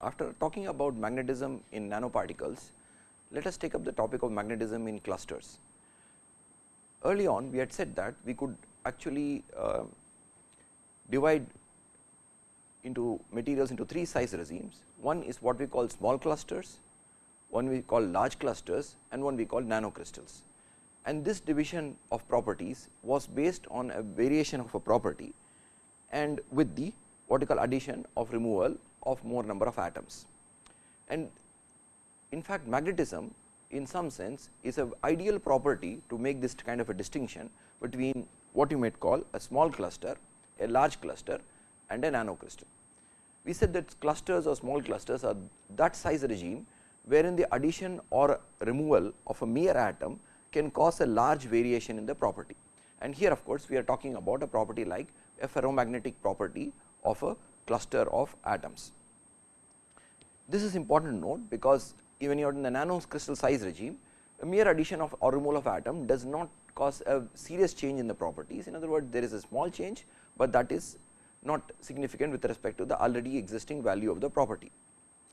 After talking about magnetism in nanoparticles, let us take up the topic of magnetism in clusters. Early on we had said that we could actually uh, divide into materials into three size regimes. One is what we call small clusters, one we call large clusters and one we call nanocrystals. And this division of properties was based on a variation of a property and with the what we call addition of removal of more number of atoms. And in fact, magnetism in some sense is a ideal property to make this kind of a distinction between what you might call a small cluster, a large cluster and a nano nanocrystal. We said that clusters or small clusters are that size regime wherein the addition or removal of a mere atom can cause a large variation in the property. And here of course, we are talking about a property like a ferromagnetic property of a cluster of atoms. This is important to note because even you are in the nano crystal size regime, a mere addition of or removal of atom does not cause a serious change in the properties. In other words, there is a small change, but that is not significant with respect to the already existing value of the property.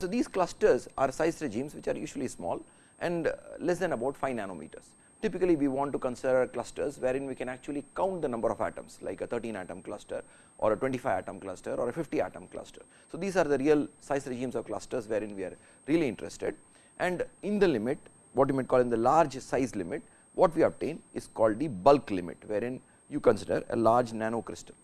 So, these clusters are size regimes which are usually small and uh, less than about 5 nanometers. Typically, we want to consider clusters wherein we can actually count the number of atoms like a 13 atom cluster or a 25 atom cluster or a 50 atom cluster. So, these are the real size regimes of clusters wherein we are really interested and in the limit what you might call in the large size limit what we obtain is called the bulk limit wherein you consider a large nano crystal.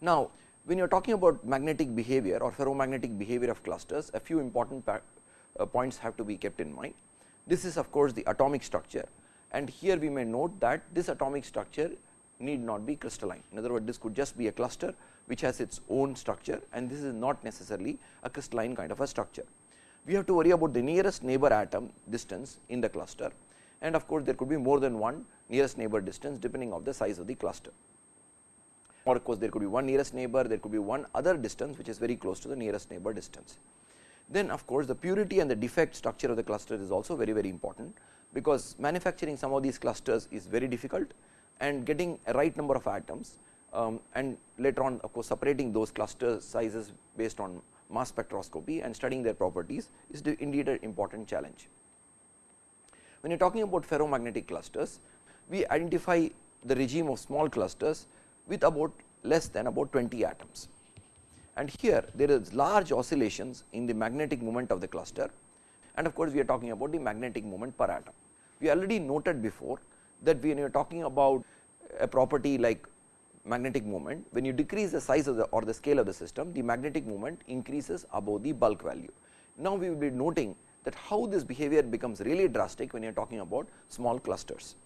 Now, when you are talking about magnetic behavior or ferromagnetic behavior of clusters a few important uh, points have to be kept in mind. This is of course, the atomic structure and here we may note that this atomic structure need not be crystalline. In other words, this could just be a cluster which has its own structure and this is not necessarily a crystalline kind of a structure. We have to worry about the nearest neighbor atom distance in the cluster and of course, there could be more than one nearest neighbor distance depending of the size of the cluster. Or of course, there could be one nearest neighbor, there could be one other distance which is very close to the nearest neighbor distance. Then of course, the purity and the defect structure of the cluster is also very very important, because manufacturing some of these clusters is very difficult and getting a right number of atoms um, and later on of course, separating those cluster sizes based on mass spectroscopy and studying their properties is indeed an important challenge. When you are talking about ferromagnetic clusters, we identify the regime of small clusters with about less than about 20 atoms. And here there is large oscillations in the magnetic moment of the cluster and of course, we are talking about the magnetic moment per atom. We already noted before that when you are talking about a property like magnetic moment, when you decrease the size of the or the scale of the system, the magnetic moment increases above the bulk value. Now, we will be noting that how this behavior becomes really drastic when you are talking about small clusters.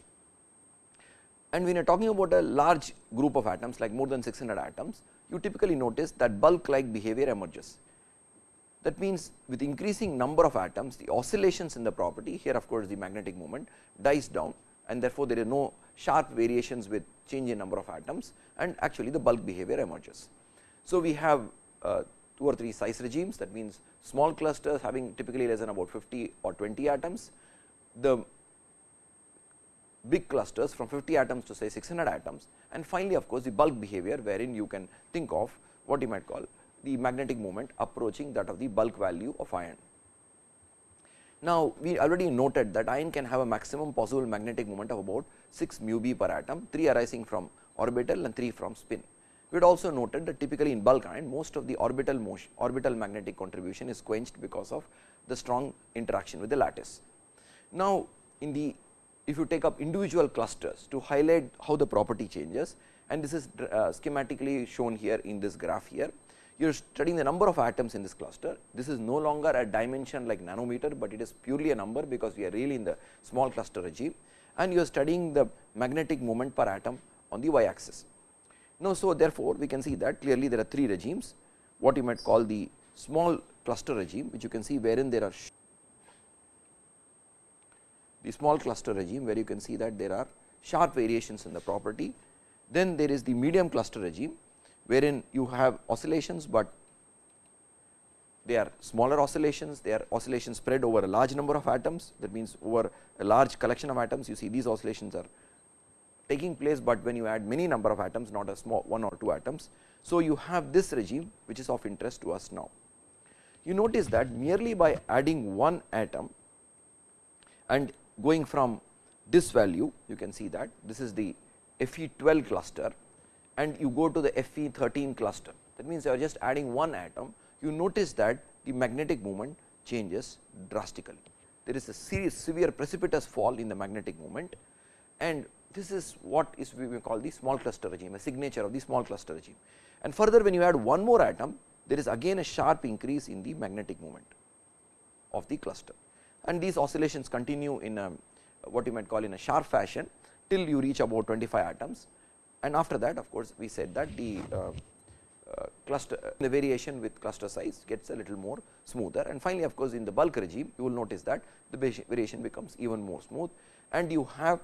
And when you are talking about a large group of atoms like more than 600 atoms, you typically notice that bulk like behavior emerges. That means, with increasing number of atoms, the oscillations in the property here of course, the magnetic moment dies down and therefore, there is no sharp variations with change in number of atoms and actually the bulk behavior emerges. So, we have uh, 2 or 3 size regimes that means, small clusters having typically less than about 50 or 20 atoms, the big clusters from 50 atoms to say 600 atoms and finally, of course, the bulk behavior wherein you can think of what you might call the magnetic moment approaching that of the bulk value of iron. Now, we already noted that iron can have a maximum possible magnetic moment of about 6 mu b per atom, 3 arising from orbital and 3 from spin. We had also noted that typically in bulk iron most of the orbital motion orbital magnetic contribution is quenched because of the strong interaction with the lattice. Now, in the if you take up individual clusters to highlight how the property changes and this is uh, schematically shown here in this graph here. You are studying the number of atoms in this cluster. This is no longer a dimension like nanometer, but it is purely a number because we are really in the small cluster regime and you are studying the magnetic moment per atom on the y axis. Now, so therefore, we can see that clearly there are three regimes what you might call the small cluster regime which you can see wherein there are the small cluster regime where you can see that there are sharp variations in the property. Then there is the medium cluster regime wherein you have oscillations, but they are smaller oscillations, they are oscillations spread over a large number of atoms that means over a large collection of atoms you see these oscillations are taking place, but when you add many number of atoms not a small one or two atoms. So, you have this regime which is of interest to us now. you notice that merely by adding one atom and going from this value you can see that this is the Fe 12 cluster and you go to the Fe 13 cluster that means you are just adding one atom you notice that the magnetic moment changes drastically. There is a serious severe precipitous fall in the magnetic moment and this is what is we call the small cluster regime a signature of the small cluster regime. And further when you add one more atom there is again a sharp increase in the magnetic moment of the cluster and these oscillations continue in a what you might call in a sharp fashion till you reach about 25 atoms and after that of course, we said that the uh, uh, cluster uh, the variation with cluster size gets a little more smoother and finally, of course, in the bulk regime you will notice that the variation becomes even more smooth and you have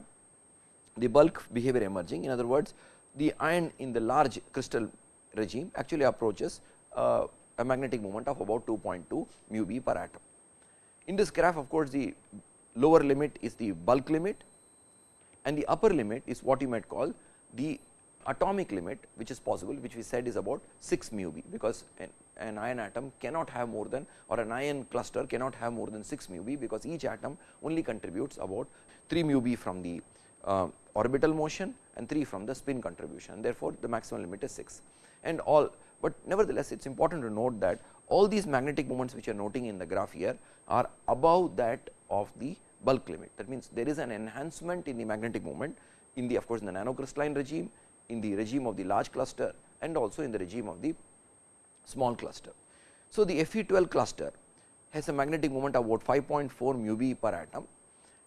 the bulk behavior emerging. In other words, the iron in the large crystal regime actually approaches uh, a magnetic moment of about 2.2 mu b per atom. In this graph of course, the lower limit is the bulk limit and the upper limit is what you might call the atomic limit which is possible which we said is about 6 mu b because an, an, iron atom cannot have more than or an iron cluster cannot have more than 6 mu b because each atom only contributes about 3 mu b from the uh, orbital motion and 3 from the spin contribution. Therefore, the maximum limit is 6 and all, but nevertheless it is important to note that all these magnetic moments which you are noting in the graph here are above that of the bulk limit. That means, there is an enhancement in the magnetic moment in the of course, in the nanocrystalline regime, in the regime of the large cluster and also in the regime of the small cluster. So, the Fe 12 cluster has a magnetic moment of about 5.4 mu b per atom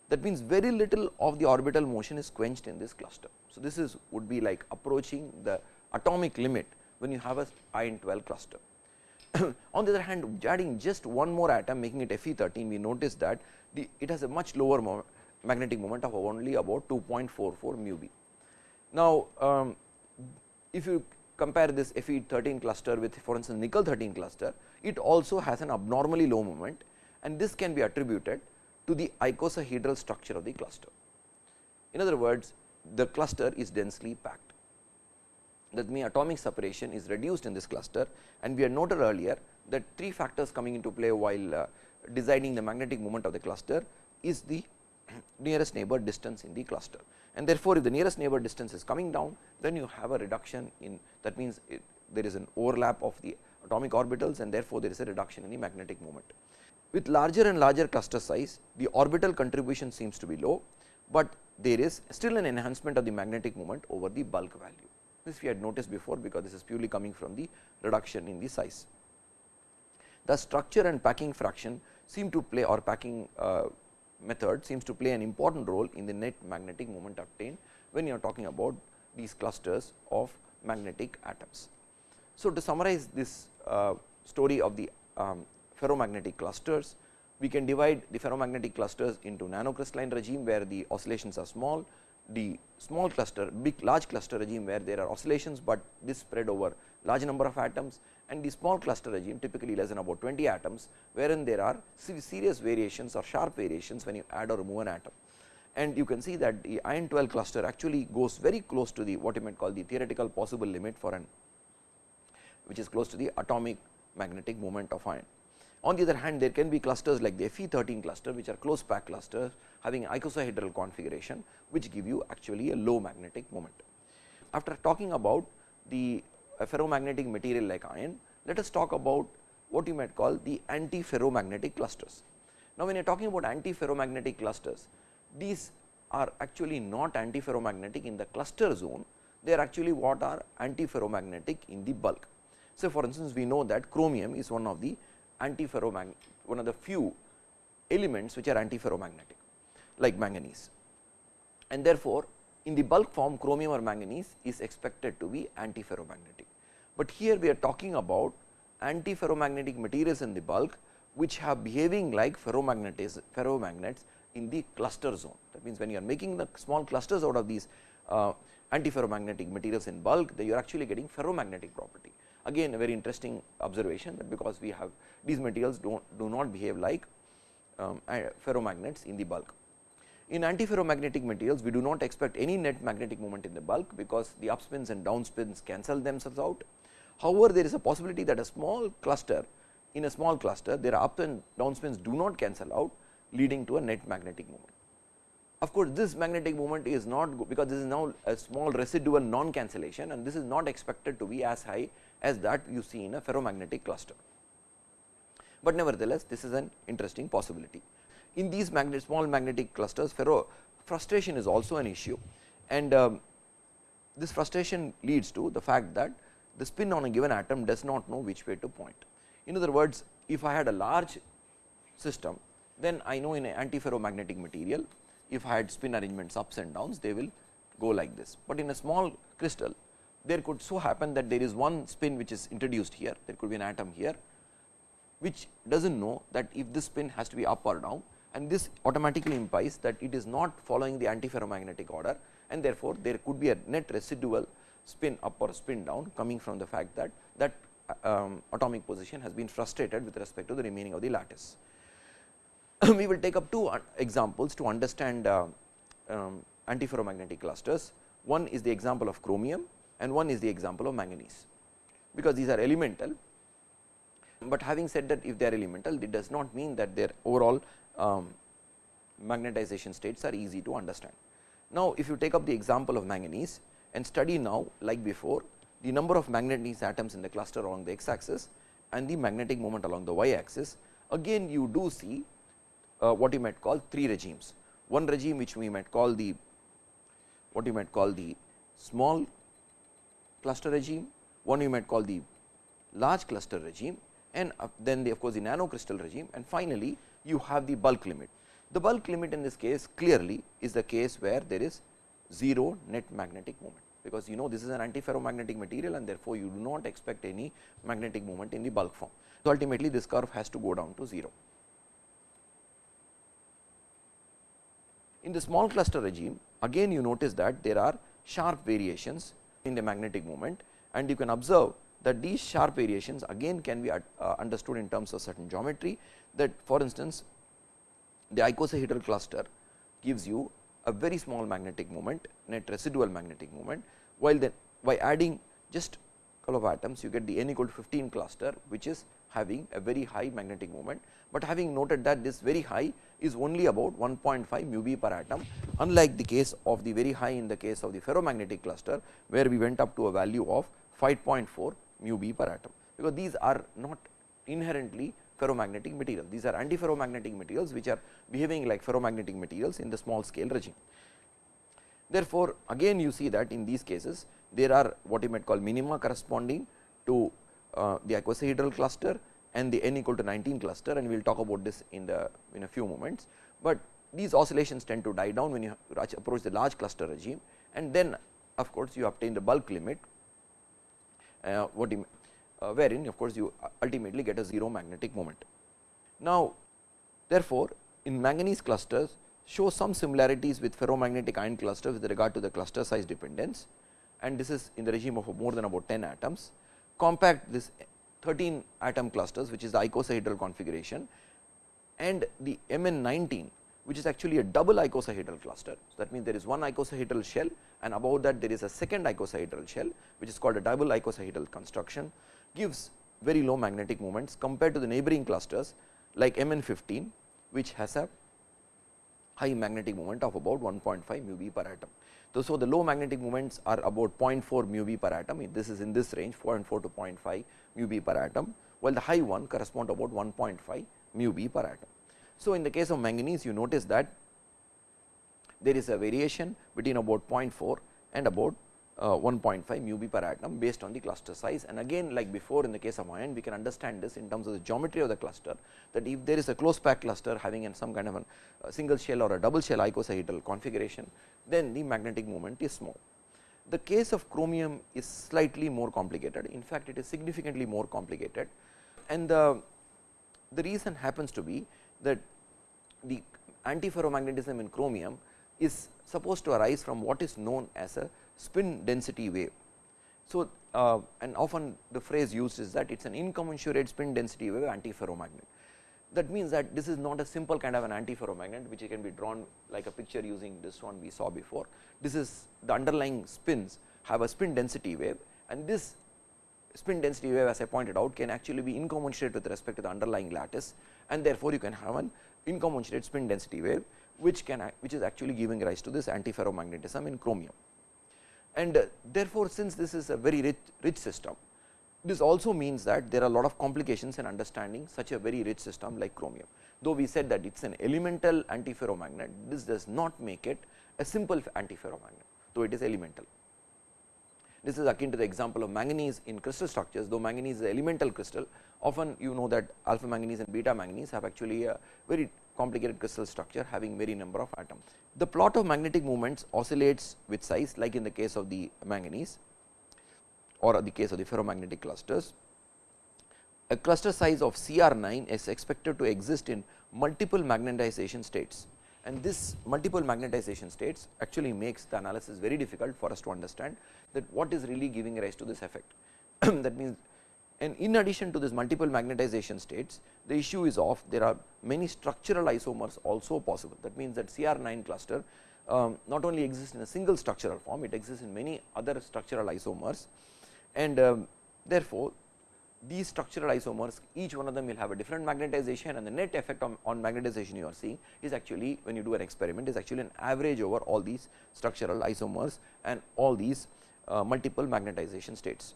that means very little of the orbital motion is quenched in this cluster. So, this is would be like approaching the atomic limit when you have a iron 12 cluster. On the other hand, adding just one more atom making it Fe 13, we notice that the, it has a much lower mo magnetic moment of only about 2.44 mu b. Now, um, if you compare this Fe 13 cluster with for instance, nickel 13 cluster, it also has an abnormally low moment and this can be attributed to the icosahedral structure of the cluster. In other words, the cluster is densely packed that means atomic separation is reduced in this cluster and we had noted earlier that three factors coming into play while uh, designing the magnetic moment of the cluster is the nearest neighbor distance in the cluster and therefore, if the nearest neighbor distance is coming down then you have a reduction in that means it, there is an overlap of the atomic orbitals and therefore, there is a reduction in the magnetic moment. With larger and larger cluster size the orbital contribution seems to be low, but there is still an enhancement of the magnetic moment over the bulk value. This we had noticed before because this is purely coming from the reduction in the size. The structure and packing fraction seem to play or packing uh, method seems to play an important role in the net magnetic moment obtained when you are talking about these clusters of magnetic atoms. So, to summarize this uh, story of the um, ferromagnetic clusters, we can divide the ferromagnetic clusters into nanocrystalline regime where the oscillations are small, the small cluster big large cluster regime where there are oscillations, but this spread over large number of atoms and the small cluster regime typically less than about 20 atoms wherein there are serious variations or sharp variations when you add or remove an atom. And you can see that the iron 12 cluster actually goes very close to the what you might call the theoretical possible limit for an which is close to the atomic magnetic moment of iron. On the other hand, there can be clusters like the Fe 13 cluster, which are close packed clusters having icosahedral configuration, which give you actually a low magnetic moment. After talking about the ferromagnetic material like iron, let us talk about what you might call the anti-ferromagnetic clusters. Now, when you are talking about anti-ferromagnetic clusters, these are actually not anti-ferromagnetic in the cluster zone, they are actually what are anti-ferromagnetic in the bulk. So, for instance, we know that chromium is one of the antiferromagnetic one of the few elements which are antiferromagnetic like manganese and therefore, in the bulk form chromium or manganese is expected to be antiferromagnetic. But here we are talking about antiferromagnetic materials in the bulk which have behaving like ferromagnets in the cluster zone. That means, when you are making the small clusters out of these uh, antiferromagnetic materials in bulk, then you are actually getting ferromagnetic property again a very interesting observation that because we have these materials do not do not behave like um, ferromagnets in the bulk. In antiferromagnetic materials we do not expect any net magnetic moment in the bulk because the upspins and downspins cancel themselves out. However, there is a possibility that a small cluster in a small cluster their up and down spins do not cancel out leading to a net magnetic moment. Of course, this magnetic moment is not because this is now a small residual non cancellation and this is not expected to be as high as that you see in a ferromagnetic cluster. But nevertheless, this is an interesting possibility. In these magnet, small magnetic clusters ferro frustration is also an issue and um, this frustration leads to the fact that the spin on a given atom does not know which way to point. In other words, if I had a large system, then I know in an antiferromagnetic material, if I had spin arrangements ups and downs, they will go like this. But in a small crystal, there could so happen that there is one spin which is introduced here, there could be an atom here, which does not know that if this spin has to be up or down and this automatically implies that it is not following the antiferromagnetic order and therefore, there could be a net residual spin up or spin down coming from the fact that that um, atomic position has been frustrated with respect to the remaining of the lattice. we will take up two examples to understand uh, um, antiferromagnetic clusters. One is the example of chromium and one is the example of manganese, because these are elemental. But having said that if they are elemental, it does not mean that their overall um, magnetization states are easy to understand. Now, if you take up the example of manganese and study now like before the number of manganese atoms in the cluster along the x axis and the magnetic moment along the y axis, again you do see uh, what you might call three regimes. One regime which we might call the what you might call the small cluster regime, one you might call the large cluster regime and uh, then the of course, the nanocrystal regime and finally, you have the bulk limit. The bulk limit in this case clearly is the case where there is 0 net magnetic moment, because you know this is an antiferromagnetic material and therefore, you do not expect any magnetic moment in the bulk form. So, ultimately this curve has to go down to 0. In the small cluster regime again you notice that there are sharp variations in the magnetic moment. And you can observe that these sharp variations again can be uh, understood in terms of certain geometry. That for instance, the icosahedral cluster gives you a very small magnetic moment net residual magnetic moment, while then by adding just couple of atoms you get the n equal to 15 cluster which is having a very high magnetic moment, but having noted that this very high is only about 1.5 mu b per atom unlike the case of the very high in the case of the ferromagnetic cluster where we went up to a value of 5.4 mu b per atom, because these are not inherently ferromagnetic materials. These are antiferromagnetic materials which are behaving like ferromagnetic materials in the small scale regime. Therefore, again you see that in these cases there are what you might call minima corresponding to uh, the icosahedral cluster and the n equal to 19 cluster and we will talk about this in the in a few moments. But these oscillations tend to die down when you approach the large cluster regime and then of course, you obtain the bulk limit uh, what you uh, wherein of course, you ultimately get a 0 magnetic moment. Now, therefore, in manganese clusters show some similarities with ferromagnetic iron clusters with regard to the cluster size dependence and this is in the regime of more than about 10 atoms. Compact this 13 atom clusters which is the icosahedral configuration and the Mn 19 which is actually a double icosahedral cluster. So, that means there is one icosahedral shell and above that there is a second icosahedral shell which is called a double icosahedral construction gives very low magnetic moments compared to the neighboring clusters like Mn 15 which has a high magnetic moment of about 1.5 mu b per atom. So, the low magnetic moments are about 0.4 mu b per atom this is in this range 0.4 to 0.5 mu b per atom while the high one correspond to about 1.5 mu b per atom. So, in the case of manganese you notice that there is a variation between about 0.4 and about uh, 1.5 mu b per atom based on the cluster size and again like before in the case of iron we can understand this in terms of the geometry of the cluster that if there is a close packed cluster having some kind of a single shell or a double shell icosahedral configuration then the magnetic moment is small. The case of chromium is slightly more complicated in fact it is significantly more complicated and the, the reason happens to be that the antiferromagnetism in chromium is supposed to arise from what is known as a spin density wave. So, uh, and often the phrase used is that it is an incommensurate spin density wave antiferromagnet. That means that this is not a simple kind of an antiferromagnet which can be drawn like a picture using this one we saw before. This is the underlying spins have a spin density wave and this spin density wave as I pointed out can actually be incommensurate with respect to the underlying lattice and therefore, you can have an incommensurate spin density wave which can which is actually giving rise to this antiferromagnetism in chromium. And uh, therefore, since this is a very rich, rich system, this also means that there are a lot of complications in understanding such a very rich system like chromium. Though we said that it is an elemental antiferromagnet, this does not make it a simple antiferromagnet, though it is elemental. This is akin to the example of manganese in crystal structures, though manganese is an elemental crystal, often you know that alpha manganese and beta manganese have actually a very complicated crystal structure having very number of atoms. The plot of magnetic moments oscillates with size like in the case of the manganese or the case of the ferromagnetic clusters. A cluster size of CR9 is expected to exist in multiple magnetization states and this multiple magnetization states actually makes the analysis very difficult for us to understand that what is really giving rise to this effect. that means, and in addition to this multiple magnetization states, the issue is of there are many structural isomers also possible. That means, that CR9 cluster um, not only exists in a single structural form, it exists in many other structural isomers and um, therefore, these structural isomers each one of them will have a different magnetization and the net effect on, on magnetization you are seeing is actually when you do an experiment is actually an average over all these structural isomers and all these uh, multiple magnetization states.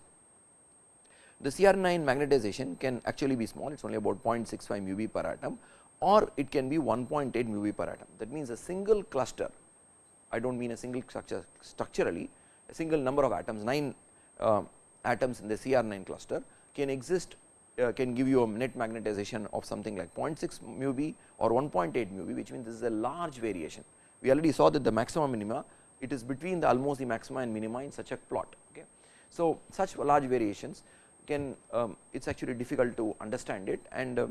The CR9 magnetization can actually be small, it is only about 0.65 mu μb per atom or it can be 1.8 mu μb per atom. That means, a single cluster, I do not mean a single structure structurally, a single number of atoms, 9 uh, atoms in the CR9 cluster can exist uh, can give you a net magnetization of something like 0.6 μb or 1.8 μb which means this is a large variation. We already saw that the maximum minima it is between the almost the maxima and minima in such a plot. Okay. So, such large variations can um, it is actually difficult to understand it and uh,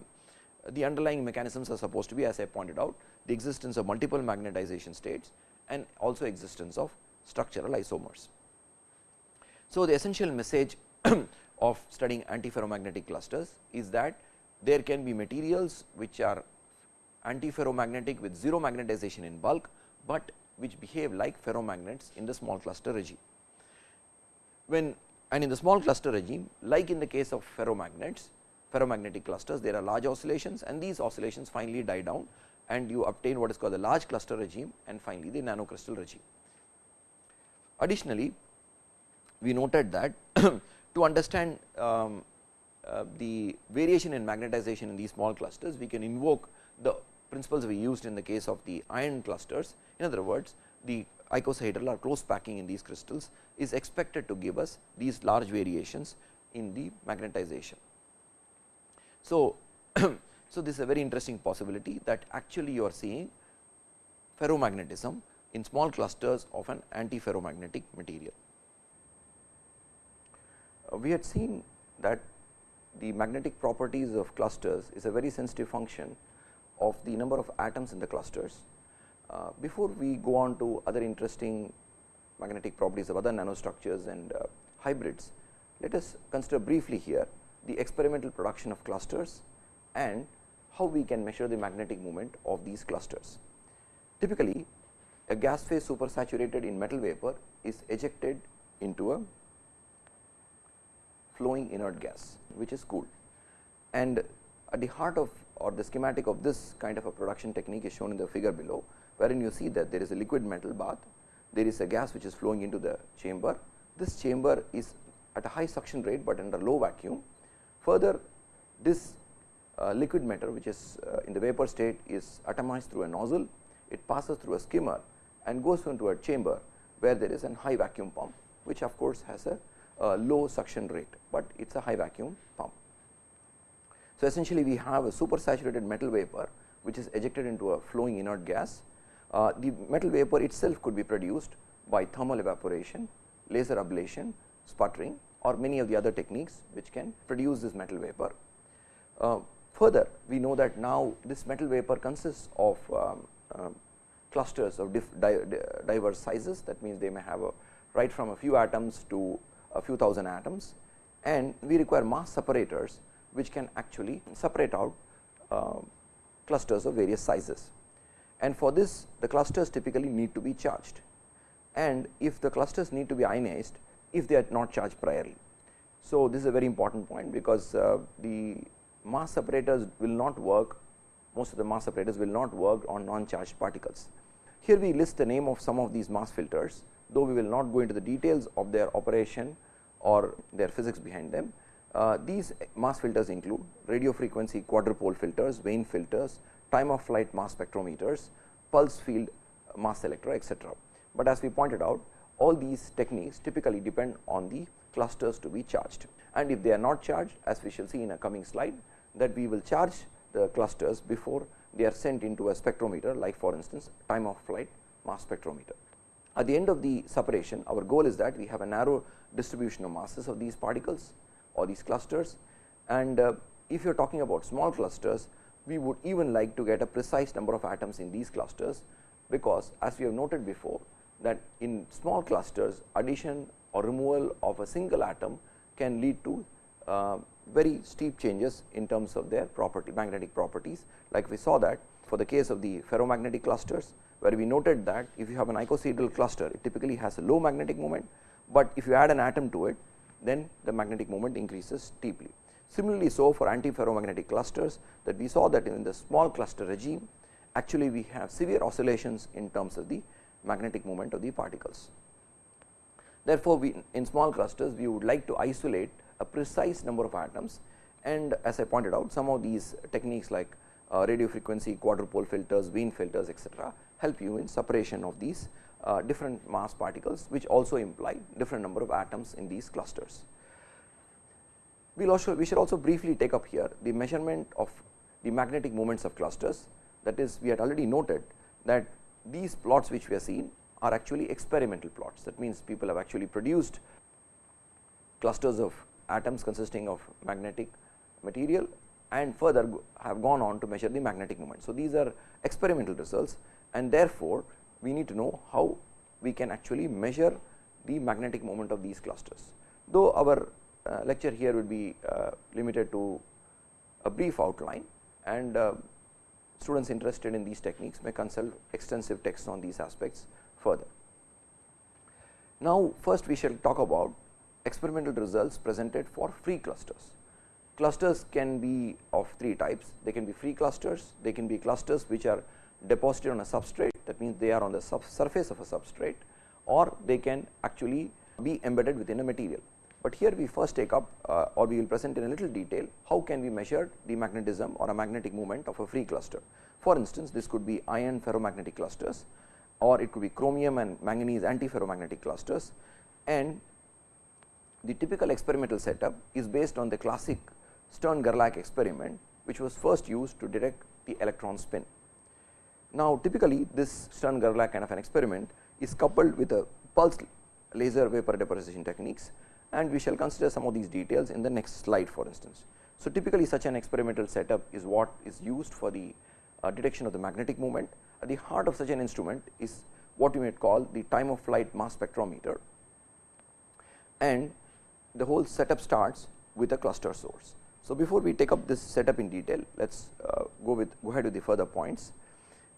the underlying mechanisms are supposed to be as I pointed out the existence of multiple magnetization states and also existence of structural isomers. So, the essential message of studying antiferromagnetic clusters is that there can be materials which are antiferromagnetic with zero magnetization in bulk, but which behave like ferromagnets in the small cluster regime. When and in the small cluster regime like in the case of ferromagnets, ferromagnetic clusters there are large oscillations and these oscillations finally die down and you obtain what is called the large cluster regime and finally, the nanocrystal regime. Additionally, we noted that to understand um, uh, the variation in magnetization in these small clusters, we can invoke the principles we used in the case of the iron clusters. In other words, the icosahedral or close packing in these crystals is expected to give us these large variations in the magnetization. So, so this is a very interesting possibility that actually you are seeing ferromagnetism in small clusters of an antiferromagnetic material. Uh, we had seen that the magnetic properties of clusters is a very sensitive function of the number of atoms in the clusters. Uh, before we go on to other interesting magnetic properties of other nanostructures and uh, hybrids, let us consider briefly here the experimental production of clusters and how we can measure the magnetic moment of these clusters. Typically, a gas phase supersaturated in metal vapor is ejected into a flowing inert gas which is cooled. And at the heart of or the schematic of this kind of a production technique is shown in the figure below, wherein you see that there is a liquid metal bath, there is a gas which is flowing into the chamber. This chamber is at a high suction rate, but under low vacuum. Further, this uh, liquid matter which is uh, in the vapor state is atomized through a nozzle, it passes through a skimmer and goes into a chamber where there is a high vacuum pump, which of course has a uh, low suction rate, but it is a high vacuum pump. So, essentially we have a supersaturated metal vapor which is ejected into a flowing inert gas. Uh, the metal vapor itself could be produced by thermal evaporation, laser ablation, sputtering or many of the other techniques which can produce this metal vapor. Uh, further, we know that now this metal vapor consists of um, uh, clusters of di diverse sizes that means they may have a right from a few atoms to a few thousand atoms and we require mass separators which can actually separate out uh, clusters of various sizes. And for this the clusters typically need to be charged and if the clusters need to be ionized if they are not charged priorly So, this is a very important point because uh, the mass separators will not work most of the mass separators will not work on non charged particles. Here we list the name of some of these mass filters though we will not go into the details of their operation or their physics behind them. Uh, these mass filters include radio frequency quadrupole filters, Wien filters, time of flight mass spectrometers, pulse field mass selector etc. But as we pointed out all these techniques typically depend on the clusters to be charged and if they are not charged as we shall see in a coming slide that we will charge the clusters before they are sent into a spectrometer like for instance time of flight mass spectrometer. At the end of the separation our goal is that we have a narrow distribution of masses of these particles or these clusters. And uh, if you are talking about small clusters we would even like to get a precise number of atoms in these clusters because as we have noted before that in small clusters addition or removal of a single atom can lead to uh, very steep changes in terms of their property magnetic properties. Like we saw that for the case of the ferromagnetic clusters where we noted that if you have an icosahedral cluster it typically has a low magnetic moment, but if you add an atom to it then the magnetic moment increases steeply. Similarly, so for antiferromagnetic clusters that we saw that in the small cluster regime actually we have severe oscillations in terms of the magnetic moment of the particles. Therefore, we in small clusters we would like to isolate a precise number of atoms and as I pointed out some of these techniques like uh, radio frequency quadrupole filters, Wien filters etc., help you in separation of these uh, different mass particles which also imply different number of atoms in these clusters. We will also we should also briefly take up here the measurement of the magnetic moments of clusters that is we had already noted that these plots which we are seeing are actually experimental plots that means people have actually produced clusters of atoms consisting of magnetic material and further have gone on to measure the magnetic moment. So, these are experimental results and therefore, we need to know how we can actually measure the magnetic moment of these clusters. Though our uh, lecture here would be uh, limited to a brief outline and uh, students interested in these techniques may consult extensive texts on these aspects further. Now, first we shall talk about experimental results presented for free clusters. Clusters can be of three types, they can be free clusters, they can be clusters which are deposited on a substrate that means they are on the surface of a substrate or they can actually be embedded within a material. But here we first take up uh, or we will present in a little detail how can we measure the magnetism or a magnetic moment of a free cluster. For instance, this could be iron ferromagnetic clusters or it could be chromium and manganese antiferromagnetic clusters and the typical experimental setup is based on the classic Stern Gerlach experiment which was first used to detect the electron spin. Now, typically this Stern Gerlach kind of an experiment is coupled with a pulse laser vapor deposition techniques and we shall consider some of these details in the next slide for instance. So, typically such an experimental setup is what is used for the uh, detection of the magnetic moment. At the heart of such an instrument is what we might call the time of flight mass spectrometer and the whole setup starts with a cluster source. So, before we take up this setup in detail, let us uh, go with go ahead with the further points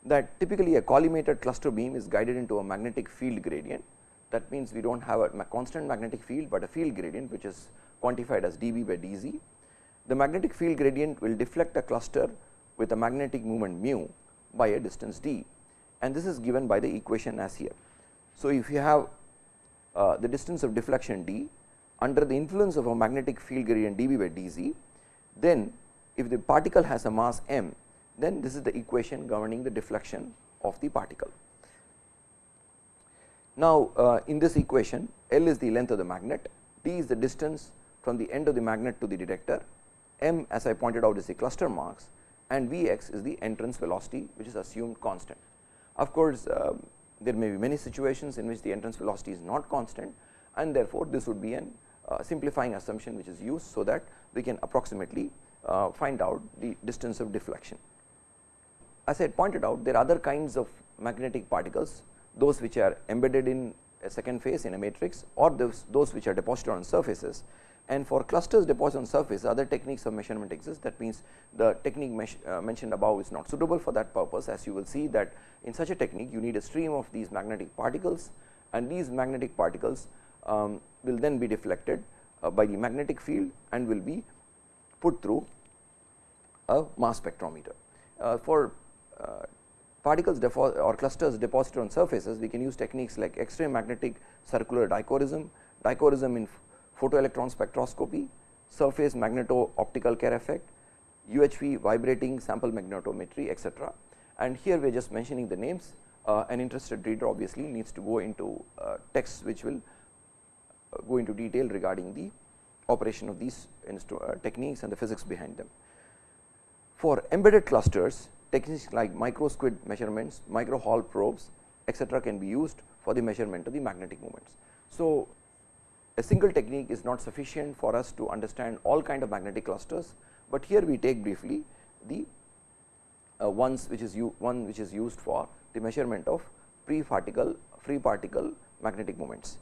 that typically a collimated cluster beam is guided into a magnetic field gradient. That means, we do not have a constant magnetic field, but a field gradient which is quantified as dB by dZ. The magnetic field gradient will deflect a cluster with a magnetic moment mu by a distance d and this is given by the equation as here. So, if you have uh, the distance of deflection d under the influence of a magnetic field gradient dB by dZ, then if the particle has a mass m then this is the equation governing the deflection of the particle. Now, uh, in this equation L is the length of the magnet, d is the distance from the end of the magnet to the detector, m as I pointed out is the cluster mass and V x is the entrance velocity which is assumed constant. Of course, uh, there may be many situations in which the entrance velocity is not constant and therefore, this would be an uh, simplifying assumption which is used so that we can approximately uh, find out the distance of deflection as I pointed out there are other kinds of magnetic particles those which are embedded in a second phase in a matrix or those, those which are deposited on surfaces and for clusters deposited on surface other techniques of measurement exist that means the technique uh, mentioned above is not suitable for that purpose as you will see that in such a technique you need a stream of these magnetic particles and these magnetic particles um, will then be deflected uh, by the magnetic field and will be put through a mass spectrometer. Uh, for particles or clusters deposited on surfaces, we can use techniques like X-ray magnetic circular dichorism, dichorism in photoelectron spectroscopy, surface magneto-optical Kerr effect, UHV vibrating sample magnetometry etc. And here we are just mentioning the names uh, an interested reader obviously needs to go into uh, texts which will uh, go into detail regarding the operation of these uh, techniques and the physics behind them. For embedded clusters techniques like micro squid measurements, micro Hall probes etc., can be used for the measurement of the magnetic moments. So, a single technique is not sufficient for us to understand all kind of magnetic clusters, but here we take briefly the uh, ones which is one which is used for the measurement of free particle free particle magnetic moments.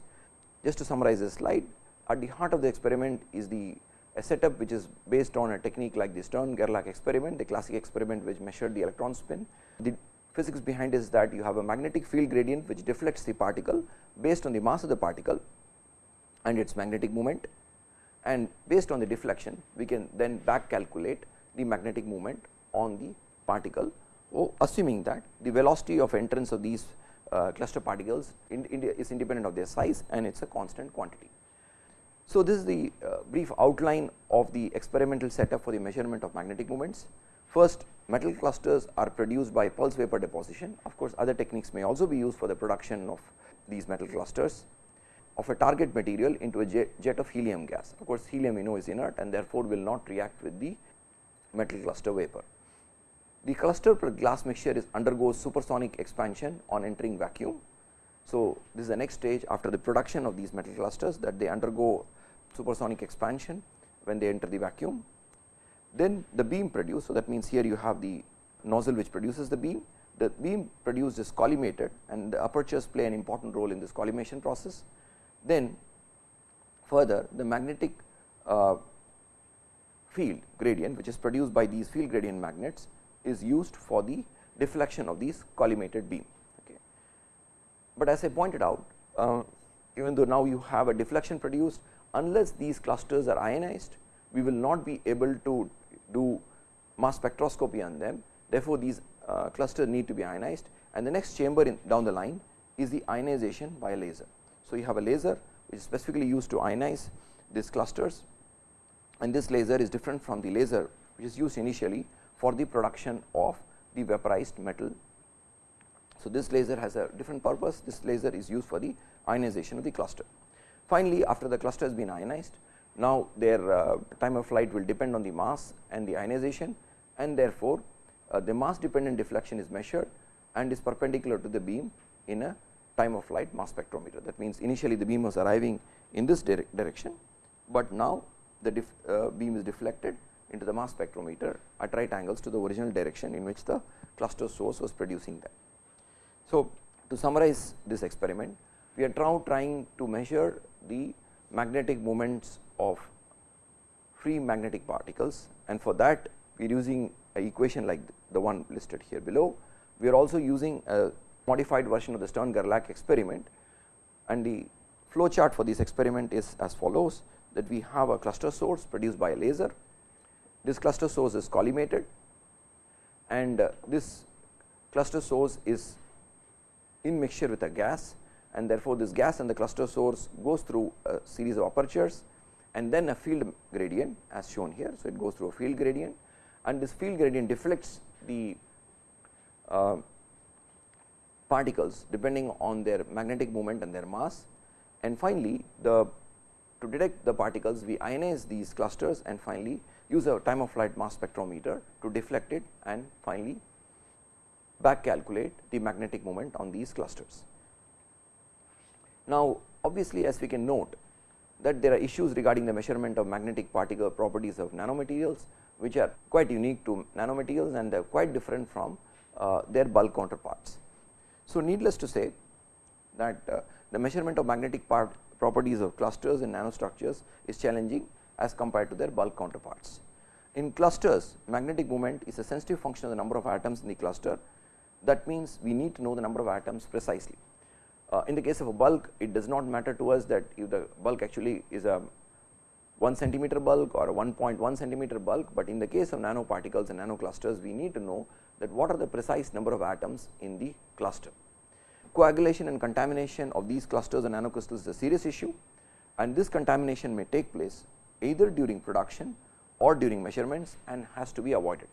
Just to summarize this slide at the heart of the experiment is the a setup which is based on a technique like the Stern Gerlach experiment, the classic experiment which measured the electron spin. The physics behind is that you have a magnetic field gradient which deflects the particle based on the mass of the particle and its magnetic moment and based on the deflection we can then back calculate the magnetic moment on the particle oh, assuming that the velocity of entrance of these uh, cluster particles in, in is independent of their size and it is a constant quantity. So, this is the uh, brief outline of the experimental setup for the measurement of magnetic moments. First metal clusters are produced by pulse vapor deposition of course, other techniques may also be used for the production of these metal clusters of a target material into a jet of helium gas. Of course, helium we know is inert and therefore, will not react with the metal cluster vapor. The cluster per glass mixture is undergoes supersonic expansion on entering vacuum. So, this is the next stage after the production of these metal clusters that they undergo supersonic expansion when they enter the vacuum. Then the beam produced. So, that means, here you have the nozzle which produces the beam. The beam produced is collimated and the apertures play an important role in this collimation process. Then further the magnetic uh, field gradient which is produced by these field gradient magnets is used for the deflection of these collimated beam. Okay. But as I pointed out uh, even though now you have a deflection produced unless these clusters are ionized we will not be able to do mass spectroscopy on them therefore, these uh, clusters need to be ionized and the next chamber in down the line is the ionization by a laser. So, you have a laser which is specifically used to ionize these clusters and this laser is different from the laser which is used initially for the production of the vaporized metal. So, this laser has a different purpose, this laser is used for the ionization of the cluster. Finally, after the cluster has been ionized, now their uh, time of flight will depend on the mass and the ionization and therefore, uh, the mass dependent deflection is measured and is perpendicular to the beam in a time of flight mass spectrometer. That means, initially the beam was arriving in this dire direction, but now the uh, beam is deflected into the mass spectrometer at right angles to the original direction in which the cluster source was producing them. So, to summarize this experiment, we are now trying to measure the magnetic moments of free magnetic particles. And for that we are using a equation like the one listed here below. We are also using a modified version of the Stern Gerlach experiment. And the flow chart for this experiment is as follows that we have a cluster source produced by a laser. This cluster source is collimated. And uh, this cluster source is in mixture with a gas and therefore, this gas and the cluster source goes through a series of apertures and then a field gradient as shown here. So, it goes through a field gradient and this field gradient deflects the uh, particles depending on their magnetic moment and their mass and finally, the to detect the particles we ionize these clusters and finally, use a time of flight mass spectrometer to deflect it and finally, back calculate the magnetic moment on these clusters. Now, obviously, as we can note that there are issues regarding the measurement of magnetic particle properties of nanomaterials, which are quite unique to nanomaterials and they are quite different from uh, their bulk counterparts. So, needless to say that uh, the measurement of magnetic part properties of clusters and nanostructures is challenging as compared to their bulk counterparts. In clusters magnetic moment is a sensitive function of the number of atoms in the cluster that means we need to know the number of atoms precisely. Uh, in the case of a bulk it does not matter to us that if the bulk actually is a 1 centimeter bulk or a 1.1 centimeter bulk, but in the case of nanoparticles and nanoclusters we need to know that what are the precise number of atoms in the cluster. Coagulation and contamination of these clusters and nanocrystals is a serious issue and this contamination may take place either during production or during measurements and has to be avoided,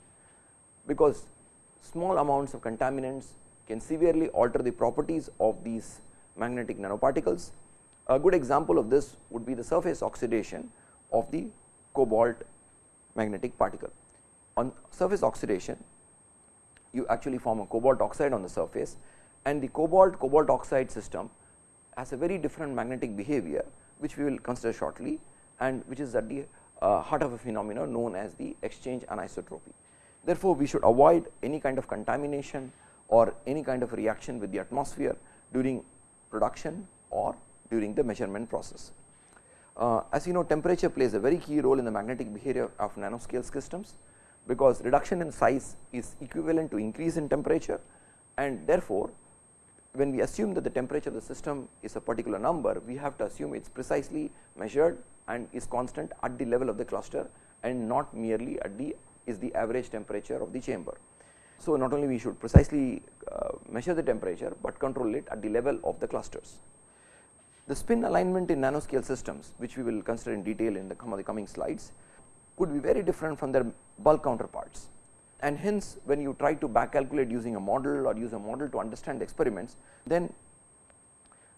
because small amounts of contaminants can severely alter the properties of these magnetic nanoparticles. A good example of this would be the surface oxidation of the cobalt magnetic particle. On surface oxidation, you actually form a cobalt oxide on the surface and the cobalt cobalt oxide system has a very different magnetic behavior which we will consider shortly and which is at the uh, heart of a phenomenon known as the exchange anisotropy. Therefore, we should avoid any kind of contamination or any kind of reaction with the atmosphere during production or during the measurement process. Uh, as you know temperature plays a very key role in the magnetic behavior of nanoscale systems, because reduction in size is equivalent to increase in temperature and therefore, when we assume that the temperature of the system is a particular number, we have to assume it is precisely measured and is constant at the level of the cluster and not merely at the is the average temperature of the chamber. So, not only we should precisely uh, measure the temperature, but control it at the level of the clusters. The spin alignment in nanoscale systems which we will consider in detail in the, the coming slides could be very different from their bulk counterparts and hence when you try to back calculate using a model or use a model to understand the experiments then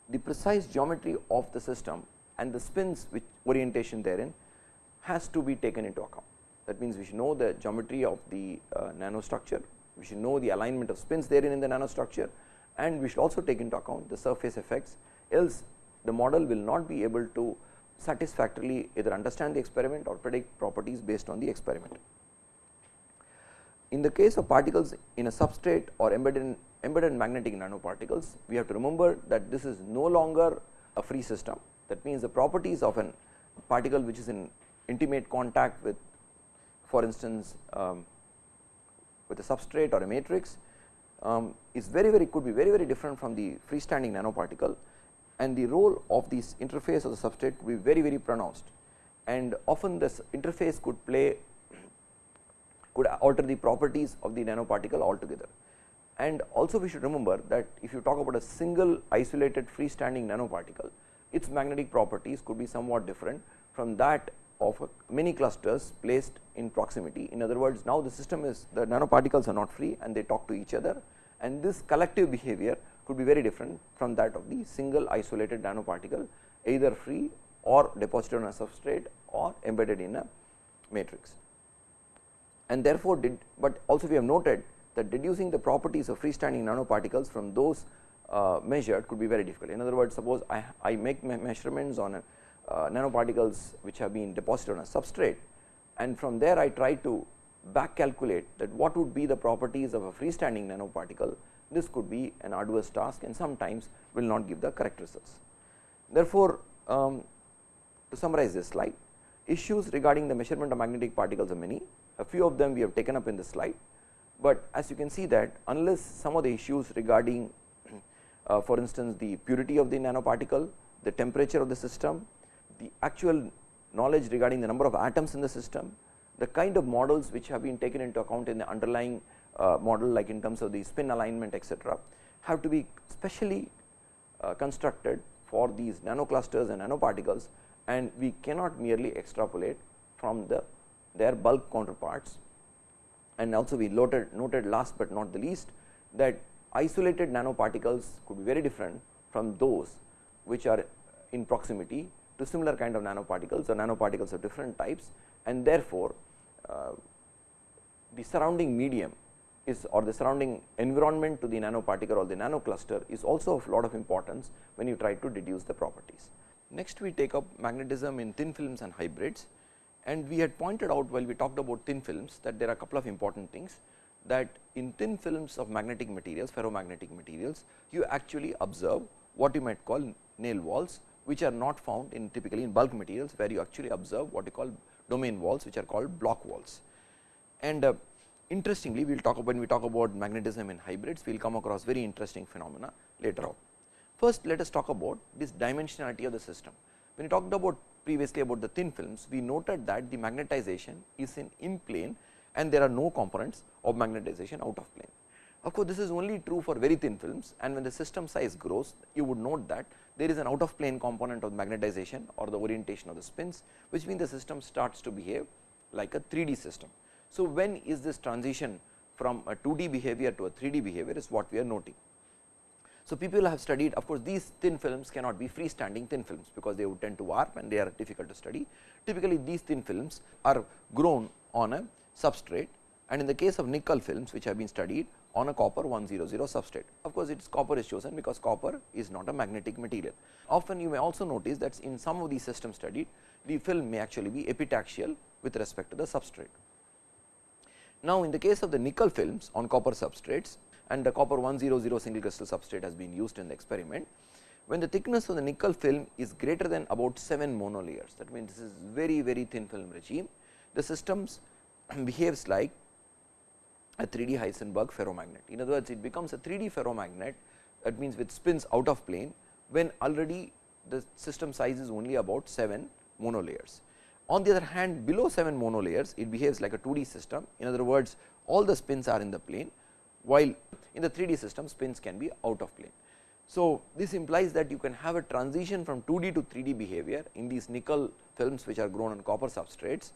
the precise geometry of the system and the spins which orientation therein has to be taken into account. That means, we should know the geometry of the uh, nanostructure, we should know the alignment of spins therein in the nanostructure and we should also take into account the surface effects else the model will not be able to satisfactorily either understand the experiment or predict properties based on the experiment. In the case of particles in a substrate or embedded in embedded magnetic nanoparticles, we have to remember that this is no longer a free system. That means, the properties of an particle which is in intimate contact with for instance, um, with a substrate or a matrix um, is very very could be very very different from the freestanding nanoparticle. And the role of this interface of the substrate could be very very pronounced. And often this interface could play could alter the properties of the nanoparticle altogether. And also we should remember that if you talk about a single isolated freestanding nanoparticle, its magnetic properties could be somewhat different. From that of many clusters placed in proximity. In other words, now the system is the nanoparticles are not free and they talk to each other and this collective behavior could be very different from that of the single isolated nanoparticle either free or deposited on a substrate or embedded in a matrix. And therefore, did but also we have noted that deducing the properties of freestanding nanoparticles from those uh, measured could be very difficult. In other words, suppose I, I make measurements on a, uh, nanoparticles which have been deposited on a substrate. And from there I try to back calculate that what would be the properties of a freestanding nanoparticle. This could be an arduous task and sometimes will not give the correct results. Therefore, um, to summarize this slide issues regarding the measurement of magnetic particles are many. A few of them we have taken up in this slide, but as you can see that unless some of the issues regarding uh, for instance, the purity of the nanoparticle, the temperature of the system, the actual knowledge regarding the number of atoms in the system, the kind of models which have been taken into account in the underlying uh, model like in terms of the spin alignment etc., have to be specially uh, constructed for these nanoclusters and nanoparticles and we cannot merely extrapolate from the their bulk counterparts. And also we noted, noted last but not the least that isolated nanoparticles could be very different from those which are in proximity to similar kind of nanoparticles or nanoparticles of different types and therefore, uh, the surrounding medium is or the surrounding environment to the nanoparticle or the nanocluster is also of lot of importance when you try to deduce the properties. Next we take up magnetism in thin films and hybrids and we had pointed out while we talked about thin films that there are a couple of important things that in thin films of magnetic materials ferromagnetic materials you actually observe what you might call Néel walls which are not found in typically in bulk materials where you actually observe what you call domain walls which are called Bloch walls. And uh, interestingly we will talk about when we talk about magnetism in hybrids we will come across very interesting phenomena later on. First let us talk about this dimensionality of the system. When we talked about previously about the thin films, we noted that the magnetization is in in plane and there are no components of magnetization out of plane. Of course, this is only true for very thin films and when the system size grows, you would note that there is an out of plane component of magnetization or the orientation of the spins, which means the system starts to behave like a 3D system. So, when is this transition from a 2D behavior to a 3D behavior is what we are noting. So, people have studied of course, these thin films cannot be freestanding thin films, because they would tend to warp and they are difficult to study. Typically, these thin films are grown on a substrate and in the case of nickel films which have been studied on a copper 100 substrate. Of course, its copper is chosen because copper is not a magnetic material. Often you may also notice that in some of these systems studied, the film may actually be epitaxial with respect to the substrate. Now, in the case of the nickel films on copper substrates, and the copper 100 single crystal substrate has been used in the experiment. When the thickness of the nickel film is greater than about 7 monolayers that means, this is very very thin film regime the systems behaves like a 3D Heisenberg ferromagnet. In other words, it becomes a 3D ferromagnet that means with spins out of plane when already the system size is only about 7 monolayers. On the other hand below 7 monolayers it behaves like a 2D system in other words all the spins are in the plane while in the 3D system spins can be out of plane. So, this implies that you can have a transition from 2D to 3D behavior in these nickel films which are grown on copper substrates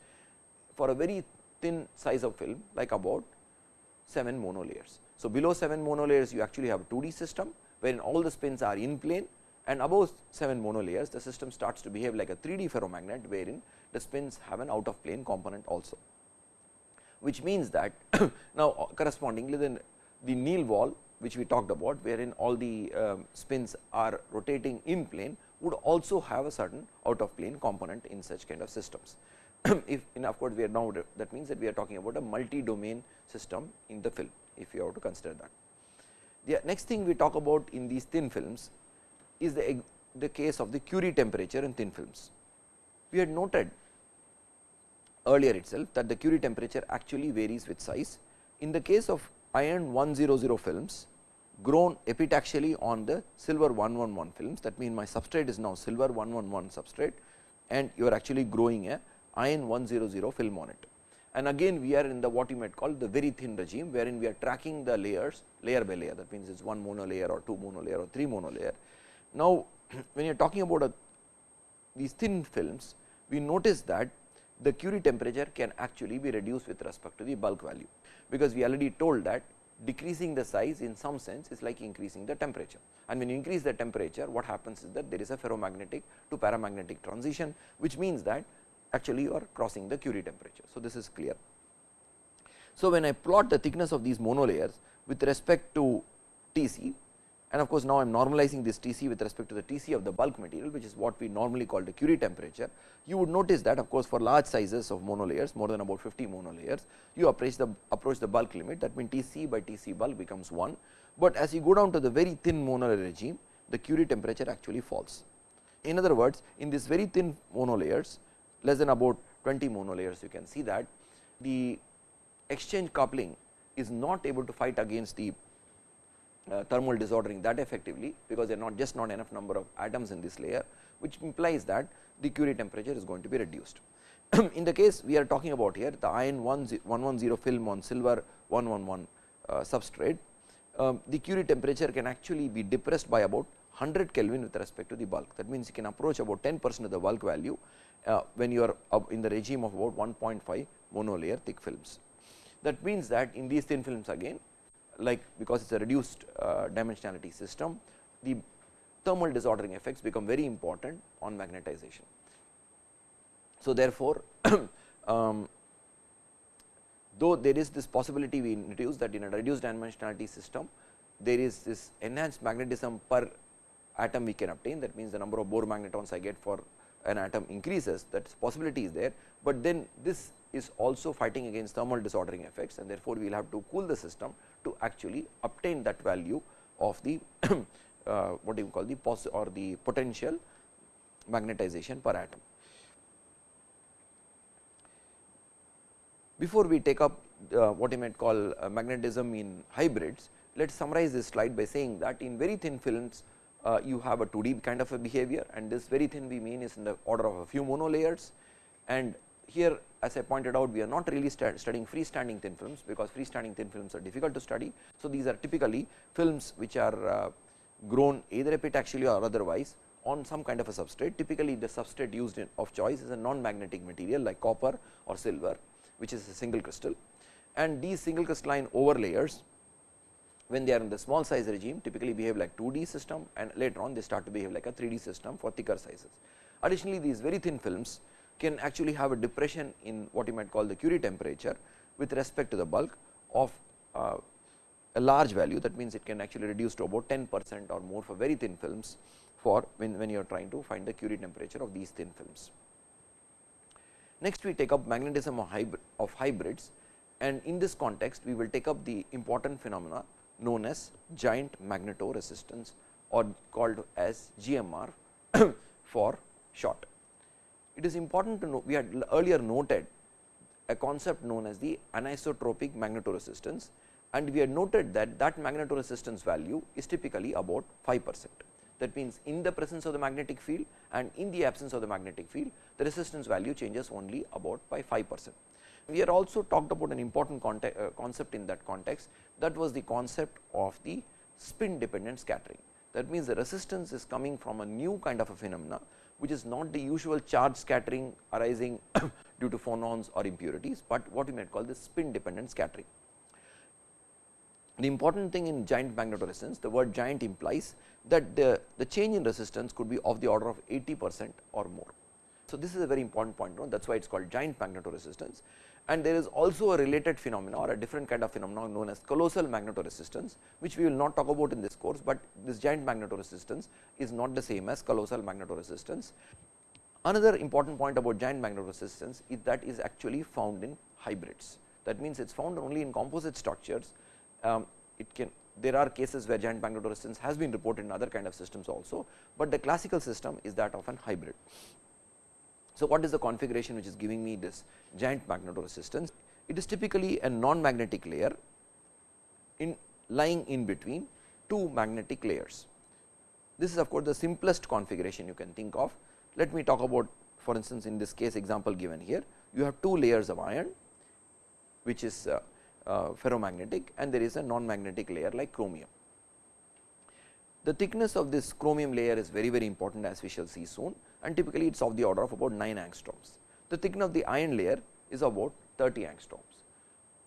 for a very thin size of film like about 7 monolayers. So, below 7 monolayers you actually have a 2D system wherein all the spins are in plane and above 7 monolayers the system starts to behave like a 3D ferromagnet wherein the spins have an out of plane component also. Which means that now correspondingly then the Néel wall which we talked about wherein all the um, spins are rotating in plane would also have a certain out of plane component in such kind of systems. if in of course, we are now that means that we are talking about a multi domain system in the film if you have to consider that. The next thing we talk about in these thin films is the, the case of the Curie temperature in thin films. We had noted earlier itself that the Curie temperature actually varies with size. In the case of iron 100 films grown epitaxially on the silver 111 films that means, my substrate is now silver 111 substrate and you are actually growing a iron 100 film on it. And again we are in the what you might call the very thin regime wherein we are tracking the layers layer by layer that means, it is one monolayer or two monolayer or three monolayer. Now, when you are talking about a, these thin films we notice that the Curie temperature can actually be reduced with respect to the bulk value because we already told that decreasing the size in some sense is like increasing the temperature and when you increase the temperature what happens is that there is a ferromagnetic to paramagnetic transition which means that actually you are crossing the Curie temperature. So, this is clear. So, when I plot the thickness of these monolayers with respect to T c and of course, now I am normalizing this T c with respect to the T c of the bulk material which is what we normally call the Curie temperature. You would notice that of course, for large sizes of monolayers more than about 50 monolayers you approach the approach the bulk limit that means T c by T c bulk becomes 1, but as you go down to the very thin monolayer regime the Curie temperature actually falls. In other words, in this very thin monolayers less than about 20 monolayers you can see that the exchange coupling is not able to fight against the uh, thermal disordering that effectively, because there are not just not enough number of atoms in this layer, which implies that the Curie temperature is going to be reduced. in the case we are talking about here the iron 110 film on silver 111 uh, substrate, um, the Curie temperature can actually be depressed by about 100 Kelvin with respect to the bulk. That means, you can approach about 10 percent of the bulk value uh, when you are in the regime of about 1.5 monolayer thick films. That means, that in these thin films again like because it is a reduced uh, dimensionality system, the thermal disordering effects become very important on magnetization. So, therefore, um, though there is this possibility we introduce that in a reduced dimensionality system, there is this enhanced magnetism per atom we can obtain that means, the number of Bohr magnetons I get for an atom increases that possibility is there, but then this is also fighting against thermal disordering effects and therefore, we will have to cool the system to actually obtain that value of the uh, what do you call the pos or the potential magnetization per atom. Before we take up uh, what you might call uh, magnetism in hybrids, let us summarize this slide by saying that in very thin films uh, you have a 2D kind of a behavior and this very thin we mean is in the order of a few monolayers and here as I pointed out we are not really studying freestanding thin films because freestanding thin films are difficult to study. So, these are typically films which are uh, grown either epitaxially or otherwise on some kind of a substrate. Typically, the substrate used in of choice is a non-magnetic material like copper or silver, which is a single crystal. And these single crystalline overlayers, when they are in the small size regime, typically behave like 2D system and later on they start to behave like a 3D system for thicker sizes. Additionally, these very thin films can actually have a depression in what you might call the Curie temperature with respect to the bulk of uh, a large value that means it can actually reduce to about 10 percent or more for very thin films for when, when you are trying to find the Curie temperature of these thin films. Next we take up magnetism of, hybrid, of hybrids and in this context we will take up the important phenomena known as giant magnetoresistance or called as GMR for short. It is important to know we had earlier noted a concept known as the anisotropic magnetoresistance and we had noted that that magnetoresistance value is typically about 5 percent. That means, in the presence of the magnetic field and in the absence of the magnetic field, the resistance value changes only about by 5 percent. We had also talked about an important uh, concept in that context that was the concept of the spin dependent scattering. That means, the resistance is coming from a new kind of a phenomena, which is not the usual charge scattering arising due to phonons or impurities, but what we might call the spin dependent scattering. The important thing in giant magnetoresistance, the word giant implies that the, the change in resistance could be of the order of 80 percent or more. So, this is a very important point that is why it is called giant magnetoresistance and there is also a related phenomena or a different kind of phenomenon known as colossal magnetoresistance which we will not talk about in this course, but this giant magnetoresistance is not the same as colossal magnetoresistance. Another important point about giant magnetoresistance is that is actually found in hybrids that means it is found only in composite structures um, it can there are cases where giant magnetoresistance has been reported in other kind of systems also, but the classical system is that of an hybrid. So, what is the configuration which is giving me this giant magnetoresistance? It is typically a non-magnetic layer in lying in between two magnetic layers. This is of course, the simplest configuration you can think of. Let me talk about for instance, in this case example given here, you have two layers of iron which is uh, uh, ferromagnetic and there is a non-magnetic layer like chromium. The thickness of this chromium layer is very very important as we shall see soon and typically it is of the order of about 9 angstroms. The thickness of the iron layer is about 30 angstroms.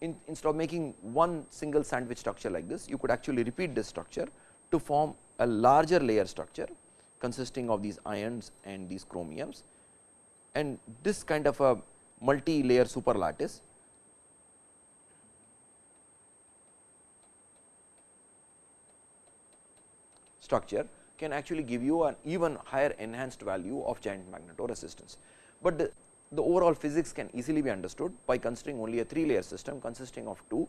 In, instead of making one single sandwich structure like this, you could actually repeat this structure to form a larger layer structure consisting of these irons and these chromiums and this kind of a multi layer superlattice structure can actually give you an even higher enhanced value of giant magnetoresistance. But the, the overall physics can easily be understood by considering only a 3 layer system consisting of 2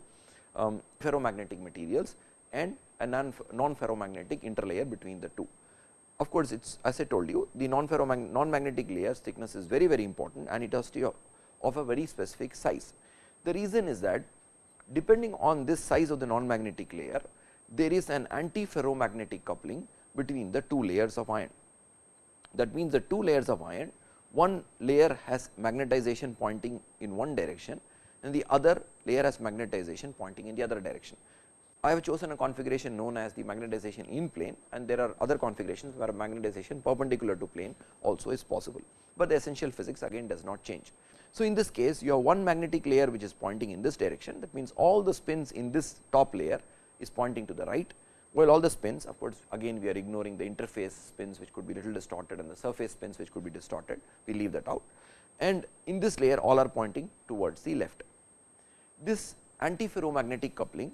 um, ferromagnetic materials and a non, non ferromagnetic interlayer between the two. Of course, it is as I told you the non ferromagnetic non magnetic layers thickness is very very important and it has to be of a very specific size. The reason is that depending on this size of the non magnetic layer there is an anti-ferromagnetic coupling between the two layers of iron. That means, the two layers of iron one layer has magnetization pointing in one direction and the other layer has magnetization pointing in the other direction. I have chosen a configuration known as the magnetization in plane and there are other configurations where magnetization perpendicular to plane also is possible, but the essential physics again does not change. So, in this case you have one magnetic layer which is pointing in this direction that means all the spins in this top layer is pointing to the right, while all the spins of course, again we are ignoring the interface spins which could be little distorted and the surface spins which could be distorted, we leave that out and in this layer all are pointing towards the left. This antiferromagnetic coupling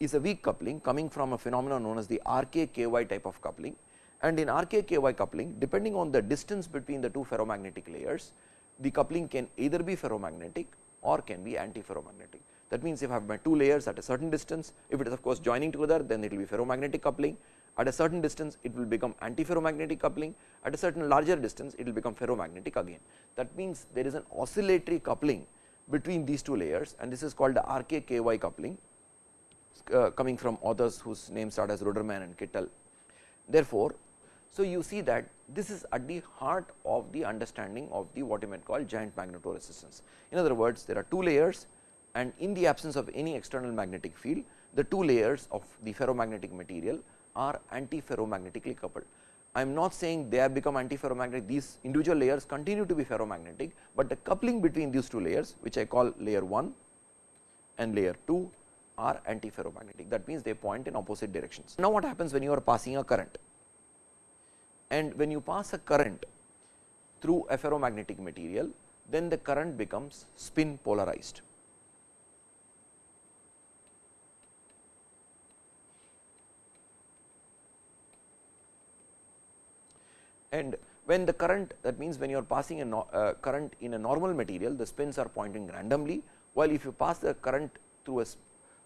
is a weak coupling coming from a phenomenon known as the RKKY type of coupling and in RKKY coupling depending on the distance between the two ferromagnetic layers, the coupling can either be ferromagnetic or can be antiferromagnetic. That means, if I have my two layers at a certain distance, if it is of course joining together, then it will be ferromagnetic coupling. At a certain distance, it will become antiferromagnetic coupling. At a certain larger distance, it will become ferromagnetic again. That means, there is an oscillatory coupling between these two layers and this is called the RKKY coupling uh, coming from authors whose names start as Ruderman and Kittel. Therefore, So, you see that this is at the heart of the understanding of the what you might call giant magnetoresistance. In other words, there are two layers and in the absence of any external magnetic field, the two layers of the ferromagnetic material are antiferromagnetically coupled. I am not saying they have become antiferromagnetic, these individual layers continue to be ferromagnetic, but the coupling between these two layers which I call layer 1 and layer 2 are antiferromagnetic that means they point in opposite directions. Now, what happens when you are passing a current and when you pass a current through a ferromagnetic material then the current becomes spin polarized. And when the current that means when you are passing a no, uh, current in a normal material the spins are pointing randomly while if you pass the current through a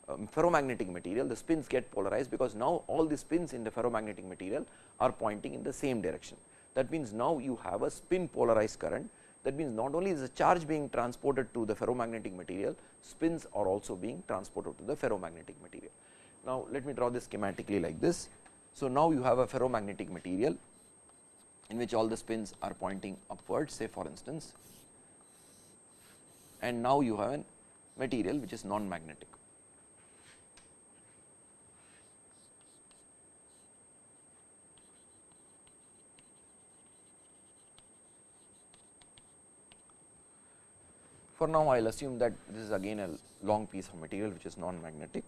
um, ferromagnetic material the spins get polarized because now all the spins in the ferromagnetic material are pointing in the same direction. That means, now you have a spin polarized current that means not only is the charge being transported to the ferromagnetic material spins are also being transported to the ferromagnetic material. Now, let me draw this schematically like this. So, now you have a ferromagnetic material in which all the spins are pointing upwards say for instance and now you have a material which is non magnetic. For now, I will assume that this is again a long piece of material which is non magnetic.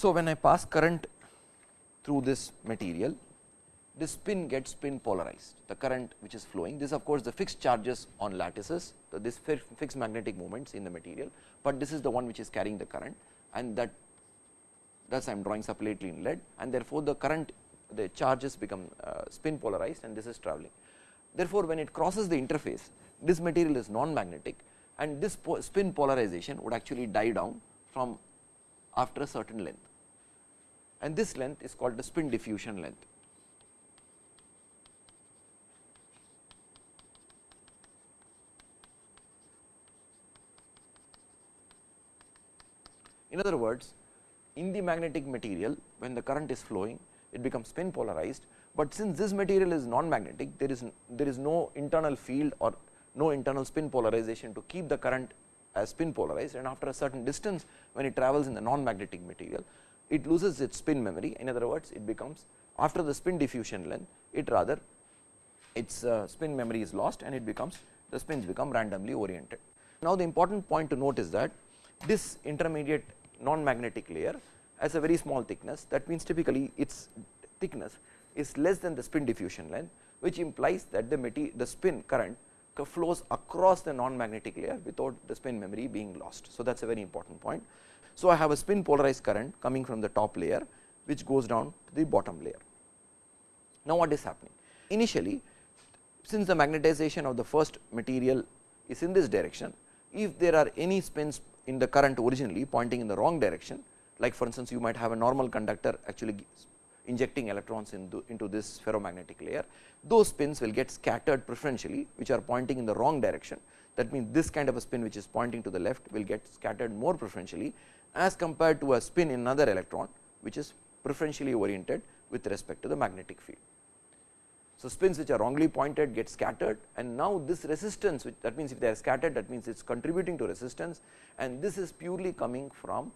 So, when I pass current through this material, this spin gets spin polarized, the current which is flowing. This of course, the fixed charges on lattices, so this fixed magnetic moments in the material, but this is the one which is carrying the current and that thus I am drawing separately in lead and therefore, the current the charges become uh, spin polarized and this is traveling. Therefore, when it crosses the interface this material is non magnetic and this po spin polarization would actually die down from after a certain length and this length is called the spin diffusion length. In other words, in the magnetic material when the current is flowing it becomes spin polarized, but since this material is non magnetic there is there is no internal field or no internal spin polarization to keep the current as spin polarized and after a certain distance when it travels in the non magnetic material it loses its spin memory in other words it becomes after the spin diffusion length it rather its uh, spin memory is lost and it becomes the spins become randomly oriented. Now, the important point to note is that this intermediate non magnetic layer as a very small thickness that means typically its thickness is less than the spin diffusion length which implies that the, the spin current flows across the non magnetic layer without the spin memory being lost. So, that is a very important point. So, I have a spin polarized current coming from the top layer which goes down to the bottom layer. Now, what is happening? Initially since the magnetization of the first material is in this direction, if there are any spins in the current originally pointing in the wrong direction, like for instance, you might have a normal conductor actually injecting electrons into, into this ferromagnetic layer, those spins will get scattered preferentially which are pointing in the wrong direction. That means, this kind of a spin which is pointing to the left will get scattered more preferentially as compared to a spin in another electron which is preferentially oriented with respect to the magnetic field. So, spins which are wrongly pointed get scattered and now this resistance which that means, if they are scattered that means, it is contributing to resistance and this is purely coming from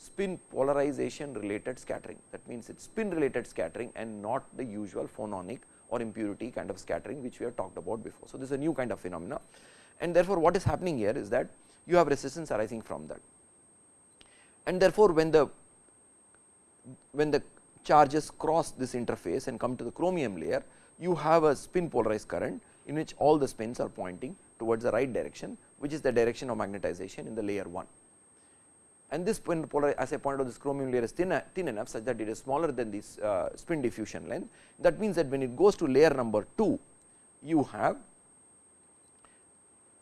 spin polarization related scattering. That means, it is spin related scattering and not the usual phononic or impurity kind of scattering which we have talked about before. So, this is a new kind of phenomena and therefore, what is happening here is that you have resistance arising from that and therefore, when the when the charges cross this interface and come to the chromium layer you have a spin polarized current in which all the spins are pointing towards the right direction which is the direction of magnetization in the layer 1 and this polar as I pointed out this chromium layer is thin, thin enough such that it is smaller than this uh, spin diffusion length. That means, that when it goes to layer number 2 you have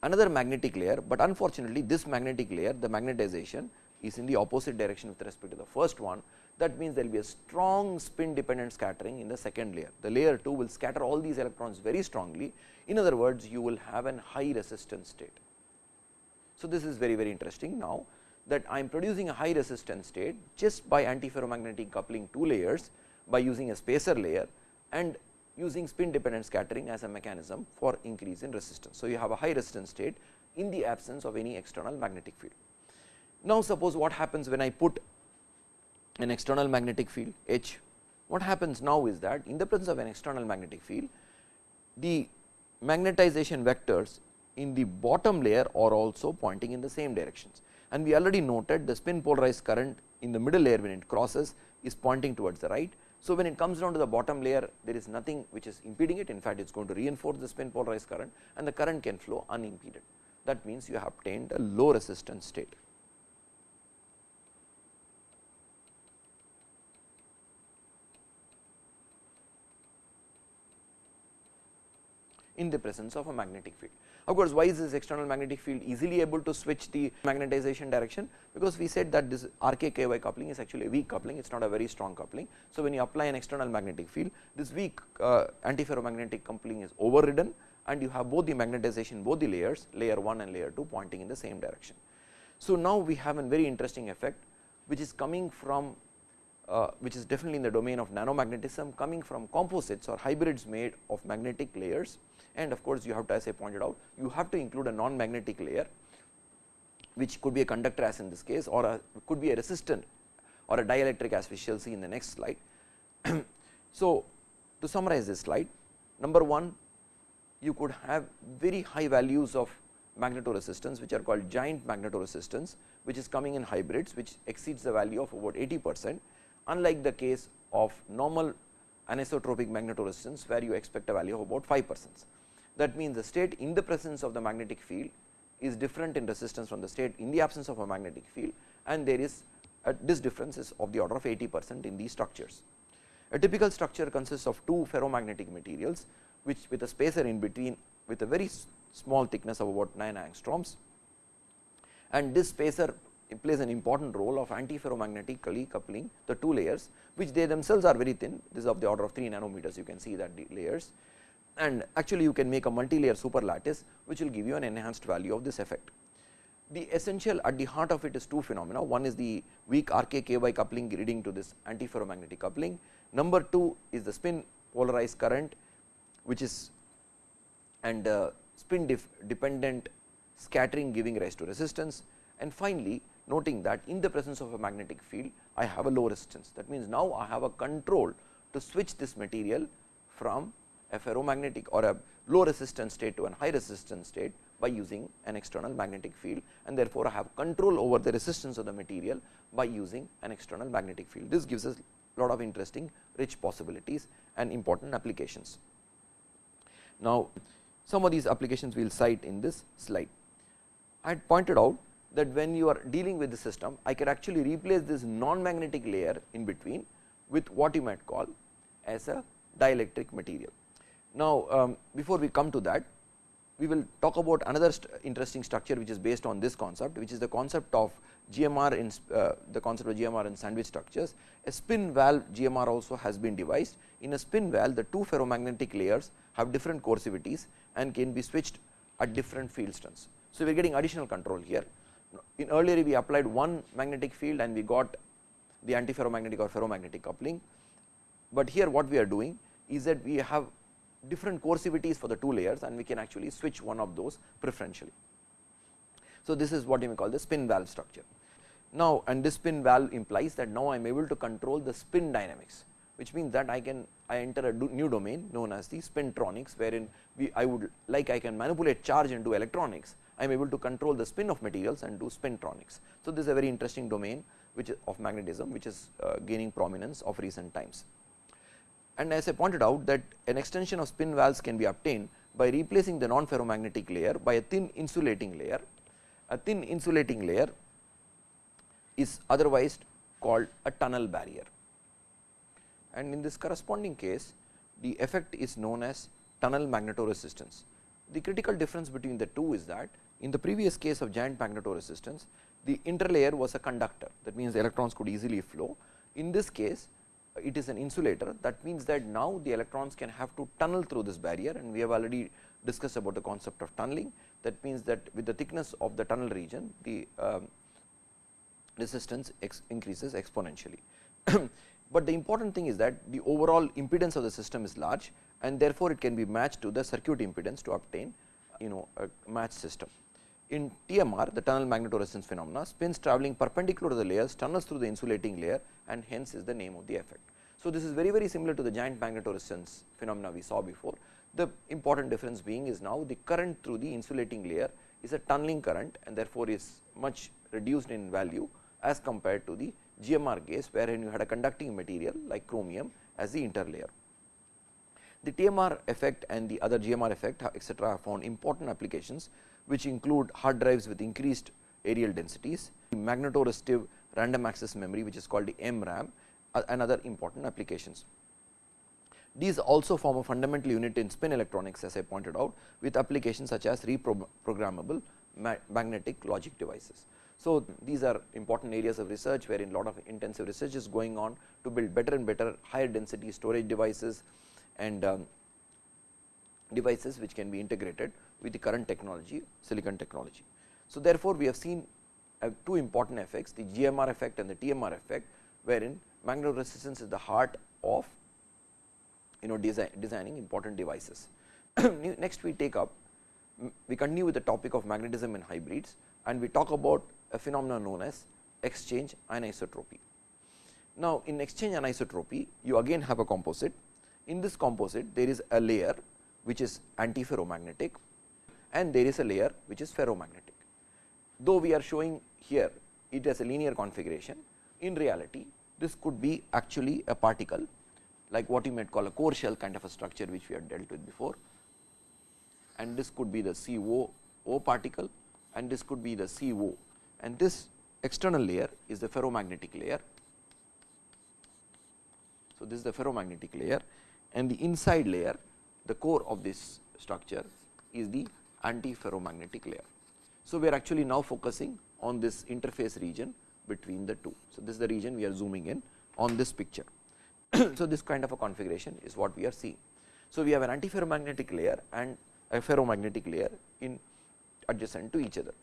another magnetic layer, but unfortunately this magnetic layer the magnetization is in the opposite direction with respect to the first one that means there will be a strong spin dependent scattering in the second layer. The layer 2 will scatter all these electrons very strongly in other words you will have an high resistance state. So, this is very very interesting now that I am producing a high resistance state just by antiferromagnetic coupling two layers by using a spacer layer and using spin dependent scattering as a mechanism for increase in resistance. So, you have a high resistance state in the absence of any external magnetic field. Now, suppose what happens when I put an external magnetic field H, what happens now is that in the presence of an external magnetic field, the magnetization vectors in the bottom layer are also pointing in the same directions. And we already noted the spin polarized current in the middle layer when it crosses is pointing towards the right. So, when it comes down to the bottom layer there is nothing which is impeding it in fact, it is going to reinforce the spin polarized current and the current can flow unimpeded. That means, you have obtained a low resistance state. In the presence of a magnetic field. Of course, why is this external magnetic field easily able to switch the magnetization direction? Because we said that this RKKY coupling is actually a weak coupling, it is not a very strong coupling. So, when you apply an external magnetic field, this weak uh, antiferromagnetic coupling is overridden and you have both the magnetization, both the layers, layer 1 and layer 2 pointing in the same direction. So, now we have a very interesting effect which is coming from uh, which is definitely in the domain of nanomagnetism coming from composites or hybrids made of magnetic layers and of course, you have to as I pointed out you have to include a non magnetic layer which could be a conductor as in this case or a could be a resistant or a dielectric as we shall see in the next slide. so, to summarize this slide number 1 you could have very high values of magnetoresistance which are called giant magnetoresistance which is coming in hybrids which exceeds the value of about 80 percent unlike the case of normal anisotropic magnetoresistance where you expect a value of about 5 percent. That means, the state in the presence of the magnetic field is different in resistance from the state in the absence of a magnetic field and there is a, this difference is of the order of 80 percent in these structures. A typical structure consists of two ferromagnetic materials which with a spacer in between with a very small thickness of about 9 angstroms and this spacer plays an important role of antiferromagnetically coupling the two layers which they themselves are very thin. This is of the order of 3 nanometers. You can see that the layers. And actually you can make a multi-layer super lattice which will give you an enhanced value of this effect. The essential at the heart of it is two phenomena. One is the weak RKKY coupling leading to this antiferromagnetic coupling. Number 2 is the spin polarized current which is and uh, spin dependent scattering giving rise to resistance. And finally, noting that in the presence of a magnetic field I have a low resistance that means now I have a control to switch this material from a ferromagnetic or a low resistance state to a high resistance state by using an external magnetic field and therefore, I have control over the resistance of the material by using an external magnetic field. This gives us a lot of interesting rich possibilities and important applications. Now, some of these applications we will cite in this slide. I had pointed out that when you are dealing with the system, I can actually replace this non-magnetic layer in between with what you might call as a dielectric material. Now, um, before we come to that, we will talk about another st interesting structure which is based on this concept, which is the concept of GMR in uh, the concept of GMR in sandwich structures. A spin valve GMR also has been devised. In a spin valve, the two ferromagnetic layers have different coercivities and can be switched at different field strengths. So, we are getting additional control here. In earlier, we applied one magnetic field and we got the antiferromagnetic or ferromagnetic coupling, but here what we are doing is that we have different coercivities for the two layers and we can actually switch one of those preferentially. So, this is what you may call the spin valve structure. Now, and this spin valve implies that now I am able to control the spin dynamics, which means that I can I enter a new domain known as the spintronics, wherein we I would like I can manipulate charge into electronics. I am able to control the spin of materials and do spintronics. So, this is a very interesting domain which of magnetism, which is uh, gaining prominence of recent times and as I pointed out that an extension of spin valves can be obtained by replacing the non ferromagnetic layer by a thin insulating layer. A thin insulating layer is otherwise called a tunnel barrier and in this corresponding case the effect is known as tunnel magnetoresistance. The critical difference between the two is that in the previous case of giant magnetoresistance the interlayer was a conductor that means electrons could easily flow. In this case it is an insulator that means that now the electrons can have to tunnel through this barrier and we have already discussed about the concept of tunneling that means that with the thickness of the tunnel region the um, resistance ex increases exponentially. but the important thing is that the overall impedance of the system is large and therefore, it can be matched to the circuit impedance to obtain you know a matched system. In TMR the tunnel magnetoresistance phenomena spins travelling perpendicular to the layers tunnels through the insulating layer and hence is the name of the effect. So, this is very very similar to the giant magnetoresistance phenomena we saw before. The important difference being is now the current through the insulating layer is a tunneling current and therefore, is much reduced in value as compared to the GMR case wherein you had a conducting material like chromium as the interlayer. The TMR effect and the other GMR effect etcetera have found important applications which include hard drives with increased areal densities, magnetoresistive random access memory which is called the MRAM uh, and other important applications. These also form a fundamental unit in spin electronics as I pointed out with applications such as reprogrammable magnetic logic devices. So, these are important areas of research wherein a lot of intensive research is going on to build better and better higher density storage devices and um, devices which can be integrated with the current technology silicon technology. So, therefore, we have seen uh, two important effects the GMR effect and the TMR effect wherein magnetoresistance is the heart of you know design, designing important devices. Next we take up we continue with the topic of magnetism in hybrids and we talk about a phenomenon known as exchange anisotropy. Now, in exchange anisotropy you again have a composite in this composite there is a layer which is antiferromagnetic and there is a layer which is ferromagnetic. Though we are showing here it as a linear configuration in reality this could be actually a particle like what you might call a core shell kind of a structure which we have dealt with before and this could be the CO O particle and this could be the CO and this external layer is the ferromagnetic layer. So, this is the ferromagnetic layer and the inside layer the core of this structure is the antiferromagnetic layer. So, we are actually now focusing on this interface region between the two. So, this is the region we are zooming in on this picture. so, this kind of a configuration is what we are seeing. So, we have an antiferromagnetic layer and a ferromagnetic layer in adjacent to each other.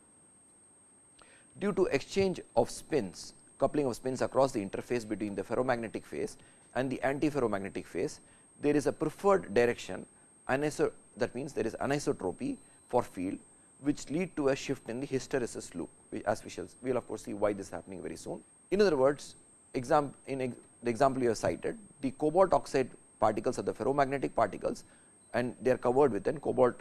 Due to exchange of spins, coupling of spins across the interface between the ferromagnetic phase and the antiferromagnetic phase, there is a preferred direction that means there is anisotropy for field which lead to a shift in the hysteresis loop as we shall we will of course see why this is happening very soon. In other words, exam in the example you have cited the cobalt oxide particles are the ferromagnetic particles and they are covered with an cobalt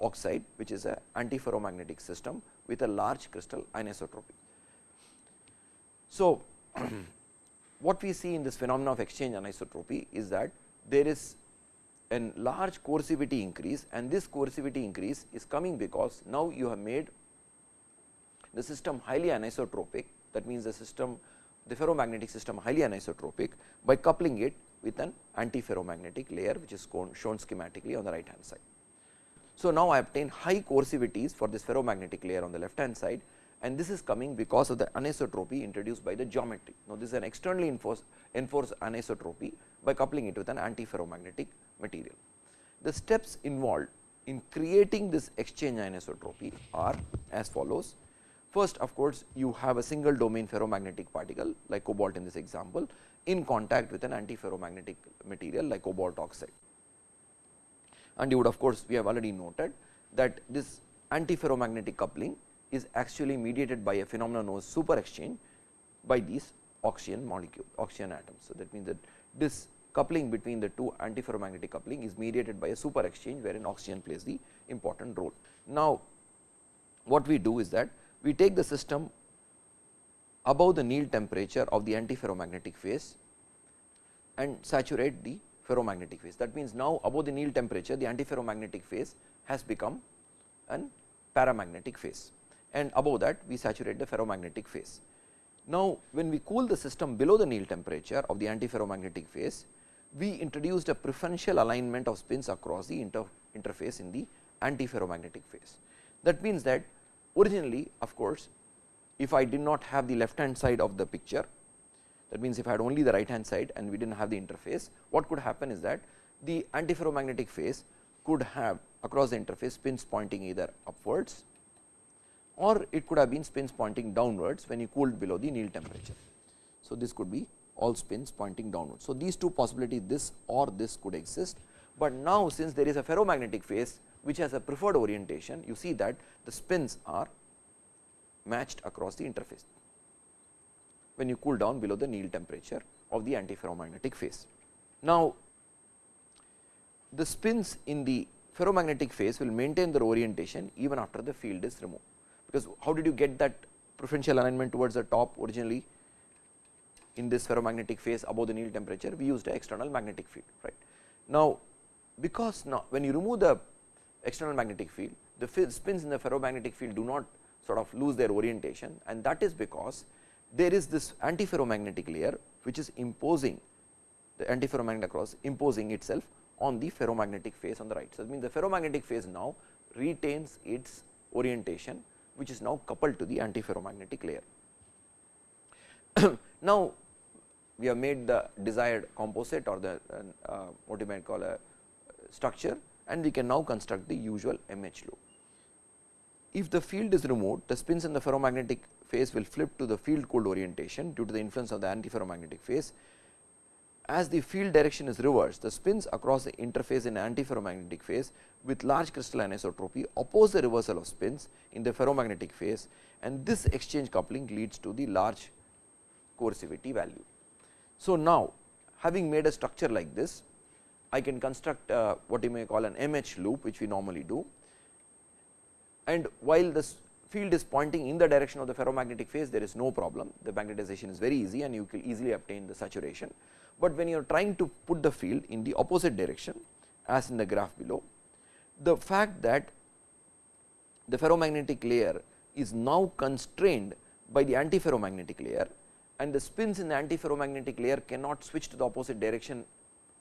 oxide which is a antiferromagnetic system with a large crystal anisotropy. So, what we see in this phenomena of exchange anisotropy is that there is a large coercivity increase and this coercivity increase is coming because now you have made the system highly anisotropic that means the system the ferromagnetic system highly anisotropic by coupling it with an antiferromagnetic layer which is shown schematically on the right hand side. So, now I obtain high coercivities for this ferromagnetic layer on the left hand side and this is coming because of the anisotropy introduced by the geometry. Now, this is an externally enforced, enforced anisotropy by coupling it with an antiferromagnetic material. The steps involved in creating this exchange anisotropy are as follows. First of course, you have a single domain ferromagnetic particle like cobalt in this example in contact with an antiferromagnetic material like cobalt oxide. And you would of course, we have already noted that this antiferromagnetic coupling is actually mediated by a phenomenon known as super exchange by these oxygen molecule oxygen atoms. So, that means that this coupling between the two antiferromagnetic coupling is mediated by a super exchange wherein oxygen plays the important role. Now, what we do is that we take the system above the Néel temperature of the antiferromagnetic phase and saturate the ferromagnetic phase. That means, now above the Néel temperature the antiferromagnetic phase has become an paramagnetic phase and above that we saturate the ferromagnetic phase. Now, when we cool the system below the Néel temperature of the antiferromagnetic phase, we introduced a preferential alignment of spins across the inter interface in the antiferromagnetic phase. That means that originally of course, if I did not have the left hand side of the picture that means, if I had only the right hand side and we did not have the interface what could happen is that the antiferromagnetic phase could have across the interface spins pointing either upwards or it could have been spins pointing downwards when you cooled below the Néel temperature. So, this could be all spins pointing downwards. So, these two possibilities this or this could exist, but now since there is a ferromagnetic phase which has a preferred orientation you see that the spins are matched across the interface when you cool down below the Néel temperature of the antiferromagnetic phase. Now, the spins in the ferromagnetic phase will maintain their orientation even after the field is removed, because how did you get that preferential alignment towards the top originally in this ferromagnetic phase above the Néel temperature we used an external magnetic field right. Now, because now when you remove the external magnetic field the spins in the ferromagnetic field do not sort of lose their orientation and that is because there is this antiferromagnetic layer which is imposing the antiferromagnetic cross imposing itself on the ferromagnetic phase on the right. So, that means the ferromagnetic phase now retains its orientation which is now coupled to the antiferromagnetic layer. now, we have made the desired composite or the uh, what you might call a structure and we can now construct the usual MH loop. If the field is removed, the spins in the ferromagnetic phase will flip to the field cooled orientation due to the influence of the antiferromagnetic phase. As the field direction is reversed, the spins across the interface in antiferromagnetic phase with large crystal anisotropy oppose the reversal of spins in the ferromagnetic phase and this exchange coupling leads to the large coercivity value. So, now having made a structure like this, I can construct uh, what you may call an MH loop which we normally do and while this field is pointing in the direction of the ferromagnetic phase there is no problem the magnetization is very easy and you can easily obtain the saturation. But when you are trying to put the field in the opposite direction as in the graph below the fact that the ferromagnetic layer is now constrained by the antiferromagnetic layer and the spins in the antiferromagnetic layer cannot switch to the opposite direction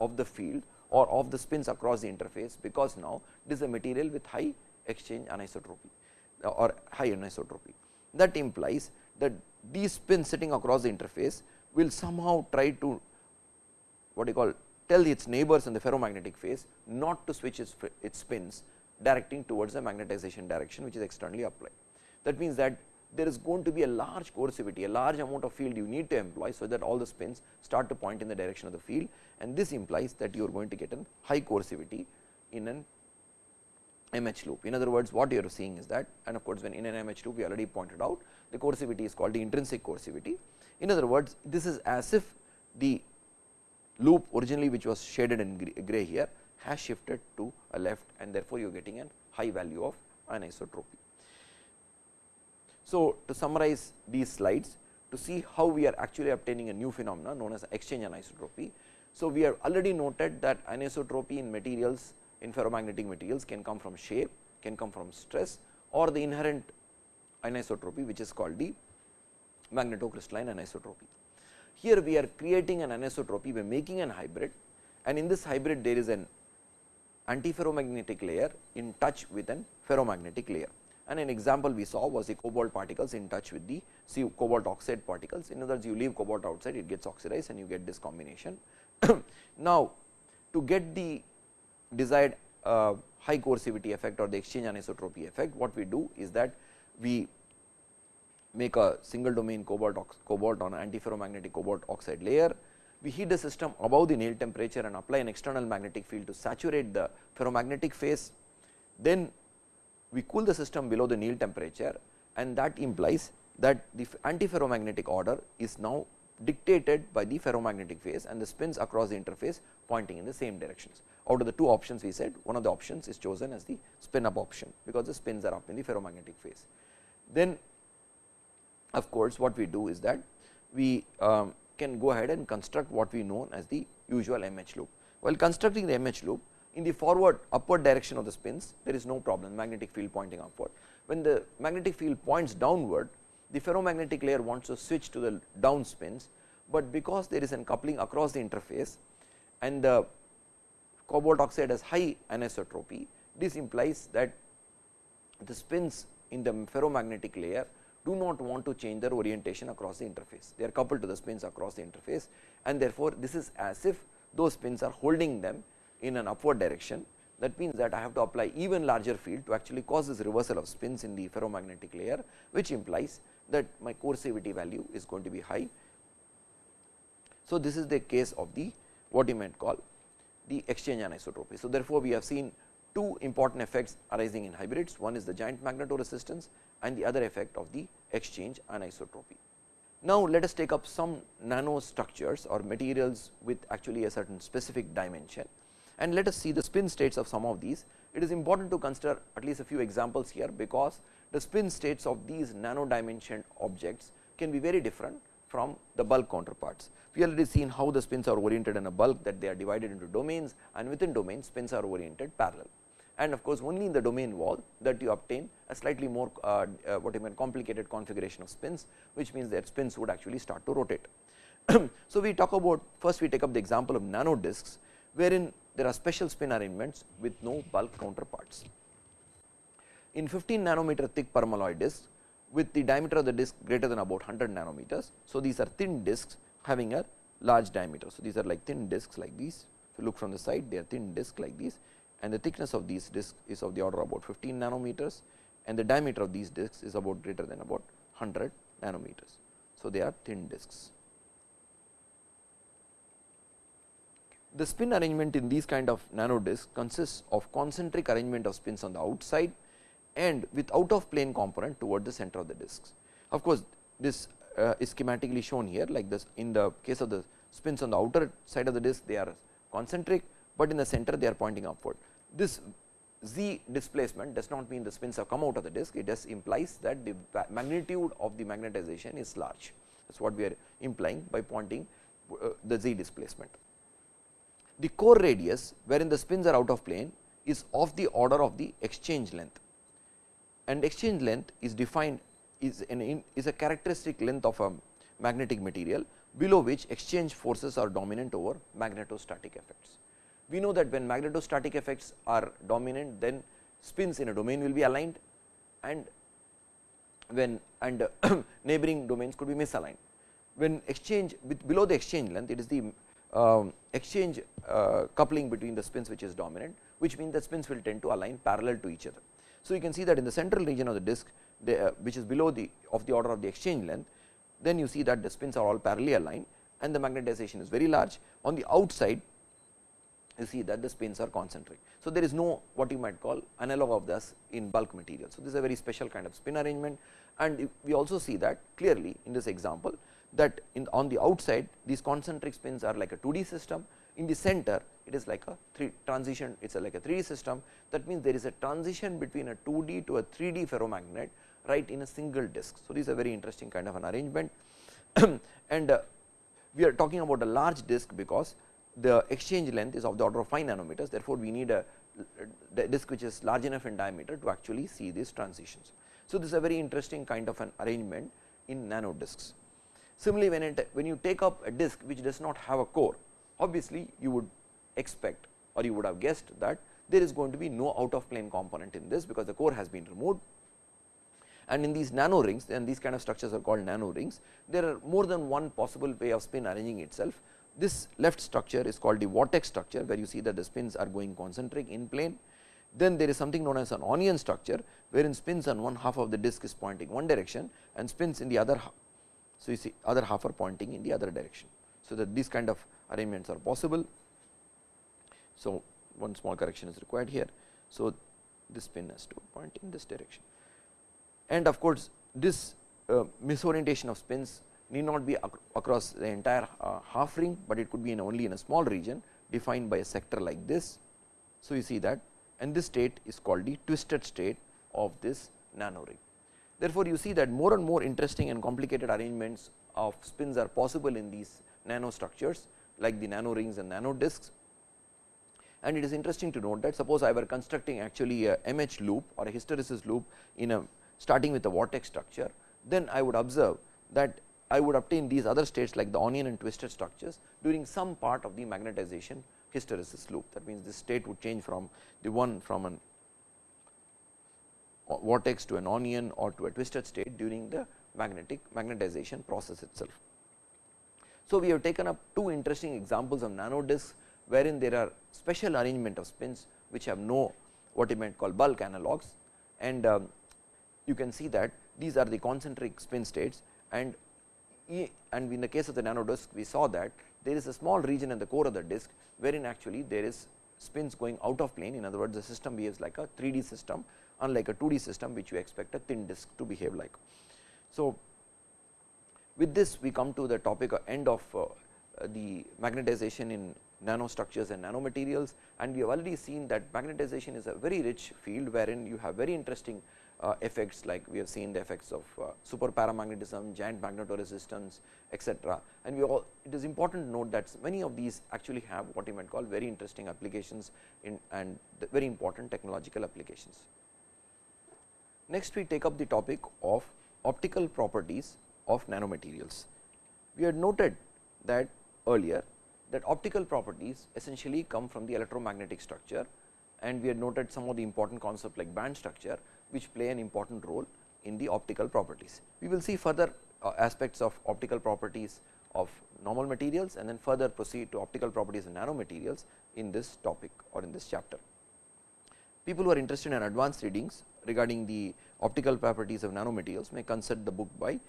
of the field or of the spins across the interface, because now it is a material with high exchange anisotropy uh, or high anisotropy. That implies that these spins sitting across the interface will somehow try to what you call tell its neighbors in the ferromagnetic phase not to switch its, its spins directing towards the magnetization direction which is externally applied. That means that there is going to be a large coercivity, a large amount of field you need to employ, so that all the spins start to point in the direction of the field and this implies that you are going to get a high coercivity in an MH loop. In other words, what you are seeing is that and of course, when in an MH loop we already pointed out the coercivity is called the intrinsic coercivity. In other words, this is as if the loop originally which was shaded in gray here has shifted to a left and therefore, you are getting a high value of anisotropy. So, to summarize these slides to see how we are actually obtaining a new phenomena known as exchange anisotropy. So, we have already noted that anisotropy in materials in ferromagnetic materials can come from shape, can come from stress or the inherent anisotropy which is called the magnetocrystalline anisotropy. Here we are creating an anisotropy by making an hybrid and in this hybrid there is an antiferromagnetic layer in touch with an ferromagnetic layer and an example we saw was the cobalt particles in touch with the cobalt oxide particles. In other words, you leave cobalt outside it gets oxidized and you get this combination. now, to get the desired uh, high coercivity effect or the exchange anisotropy effect, what we do is that we make a single domain cobalt, cobalt on antiferromagnetic cobalt oxide layer. We heat the system above the Néel temperature and apply an external magnetic field to saturate the ferromagnetic phase. Then we cool the system below the Néel temperature and that implies that the antiferromagnetic order is now dictated by the ferromagnetic phase and the spins across the interface pointing in the same directions. Out of the two options we said one of the options is chosen as the spin up option, because the spins are up in the ferromagnetic phase. Then of course, what we do is that we um, can go ahead and construct what we know as the usual MH loop. While constructing the MH loop, in the forward upward direction of the spins there is no problem magnetic field pointing upward. When the magnetic field points downward the ferromagnetic layer wants to switch to the down spins, but because there is an coupling across the interface and the cobalt oxide has high anisotropy this implies that the spins in the ferromagnetic layer do not want to change their orientation across the interface. They are coupled to the spins across the interface and therefore, this is as if those spins are holding them in an upward direction that means that I have to apply even larger field to actually cause this reversal of spins in the ferromagnetic layer, which implies that my coercivity value is going to be high. So, this is the case of the what you might call the exchange anisotropy. So, therefore, we have seen two important effects arising in hybrids one is the giant magnetoresistance and the other effect of the exchange anisotropy. Now, let us take up some nano structures or materials with actually a certain specific dimension and let us see the spin states of some of these. It is important to consider at least a few examples here, because the spin states of these nano dimensioned objects can be very different from the bulk counterparts. We already seen how the spins are oriented in a bulk that they are divided into domains and within domains spins are oriented parallel. And of course, only in the domain wall that you obtain a slightly more uh, uh, what you mean complicated configuration of spins, which means that spins would actually start to rotate. so, we talk about first we take up the example of nano disks, wherein there are special spin arrangements with no bulk counterparts. In 15 nanometer thick permalloy disc with the diameter of the disc greater than about 100 nanometers. So, these are thin discs having a large diameter. So, these are like thin discs like these if you look from the side they are thin discs like these and the thickness of these discs is of the order about 15 nanometers and the diameter of these discs is about greater than about 100 nanometers. So, they are thin discs. The spin arrangement in these kind of nano discs consists of concentric arrangement of spins on the outside and with out of plane component toward the center of the discs. Of course, this uh, is schematically shown here like this in the case of the spins on the outer side of the disc they are concentric, but in the center they are pointing upward. This z displacement does not mean the spins have come out of the disc, it just implies that the magnitude of the magnetization is large. That is what we are implying by pointing uh, the z displacement. The core radius wherein the spins are out of plane is of the order of the exchange length and exchange length is defined is an is a characteristic length of a magnetic material below which exchange forces are dominant over magnetostatic effects. We know that when magnetostatic effects are dominant then spins in a domain will be aligned and when and neighboring domains could be misaligned. When exchange with below the exchange length it is the um, exchange uh, coupling between the spins which is dominant, which means that spins will tend to align parallel to each other. So, you can see that in the central region of the disk the, uh, which is below the of the order of the exchange length, then you see that the spins are all parallelly aligned and the magnetization is very large. On the outside you see that the spins are concentric. So, there is no what you might call analog of this in bulk material. So, this is a very special kind of spin arrangement and we also see that clearly in this example that in on the outside these concentric spins are like a 2D system, in the center it is like a three transition it is like a 3D system that means there is a transition between a 2D to a 3D ferromagnet right in a single disk. So, this is a very interesting kind of an arrangement and uh, we are talking about a large disk because the exchange length is of the order of 5 nanometers therefore, we need a disk which is large enough in diameter to actually see these transitions. So, this is a very interesting kind of an arrangement in nano disks. Similarly, when it when you take up a disk which does not have a core, obviously you would expect or you would have guessed that there is going to be no out of plane component in this because the core has been removed. And in these nano rings and these kind of structures are called nano rings, there are more than one possible way of spin arranging itself. This left structure is called the vortex structure, where you see that the spins are going concentric in plane. Then there is something known as an onion structure, wherein spins on one half of the disk is pointing one direction and spins in the other so, you see other half are pointing in the other direction. So, that these kind of arrangements are possible. So, one small correction is required here. So, this pin has to point in this direction. And of course, this uh, misorientation of spins need not be ac across the entire uh, half ring, but it could be in only in a small region defined by a sector like this. So, you see that and this state is called the twisted state of this nano ring. Therefore, you see that more and more interesting and complicated arrangements of spins are possible in these nano structures like the nano rings and nano disks. And it is interesting to note that suppose I were constructing actually a MH loop or a hysteresis loop in a starting with a vortex structure, then I would observe that I would obtain these other states like the onion and twisted structures during some part of the magnetization hysteresis loop. That means, this state would change from the one from an vortex to an onion or to a twisted state during the magnetic magnetization process itself. So, we have taken up two interesting examples of nano discs wherein there are special arrangement of spins which have no what you might call bulk analogs and um, you can see that these are the concentric spin states and and in the case of the nano disk we saw that there is a small region in the core of the disk wherein actually there is spins going out of plane in other words the system behaves like a 3D system unlike a 2D system which you expect a thin disk to behave like. So, with this we come to the topic end of uh, the magnetization in nanostructures and nanomaterials and we have already seen that magnetization is a very rich field wherein you have very interesting uh, effects like we have seen the effects of uh, super paramagnetism, giant magnetoresistance etc. And we all it is important to note that many of these actually have what you might call very interesting applications in and very important technological applications. Next we take up the topic of optical properties of nanomaterials. We had noted that earlier that optical properties essentially come from the electromagnetic structure and we had noted some of the important concepts like band structure which play an important role in the optical properties. We will see further uh, aspects of optical properties of normal materials and then further proceed to optical properties of nanomaterials in this topic or in this chapter. People who are interested in advanced readings regarding the optical properties of nanomaterials may consult the book by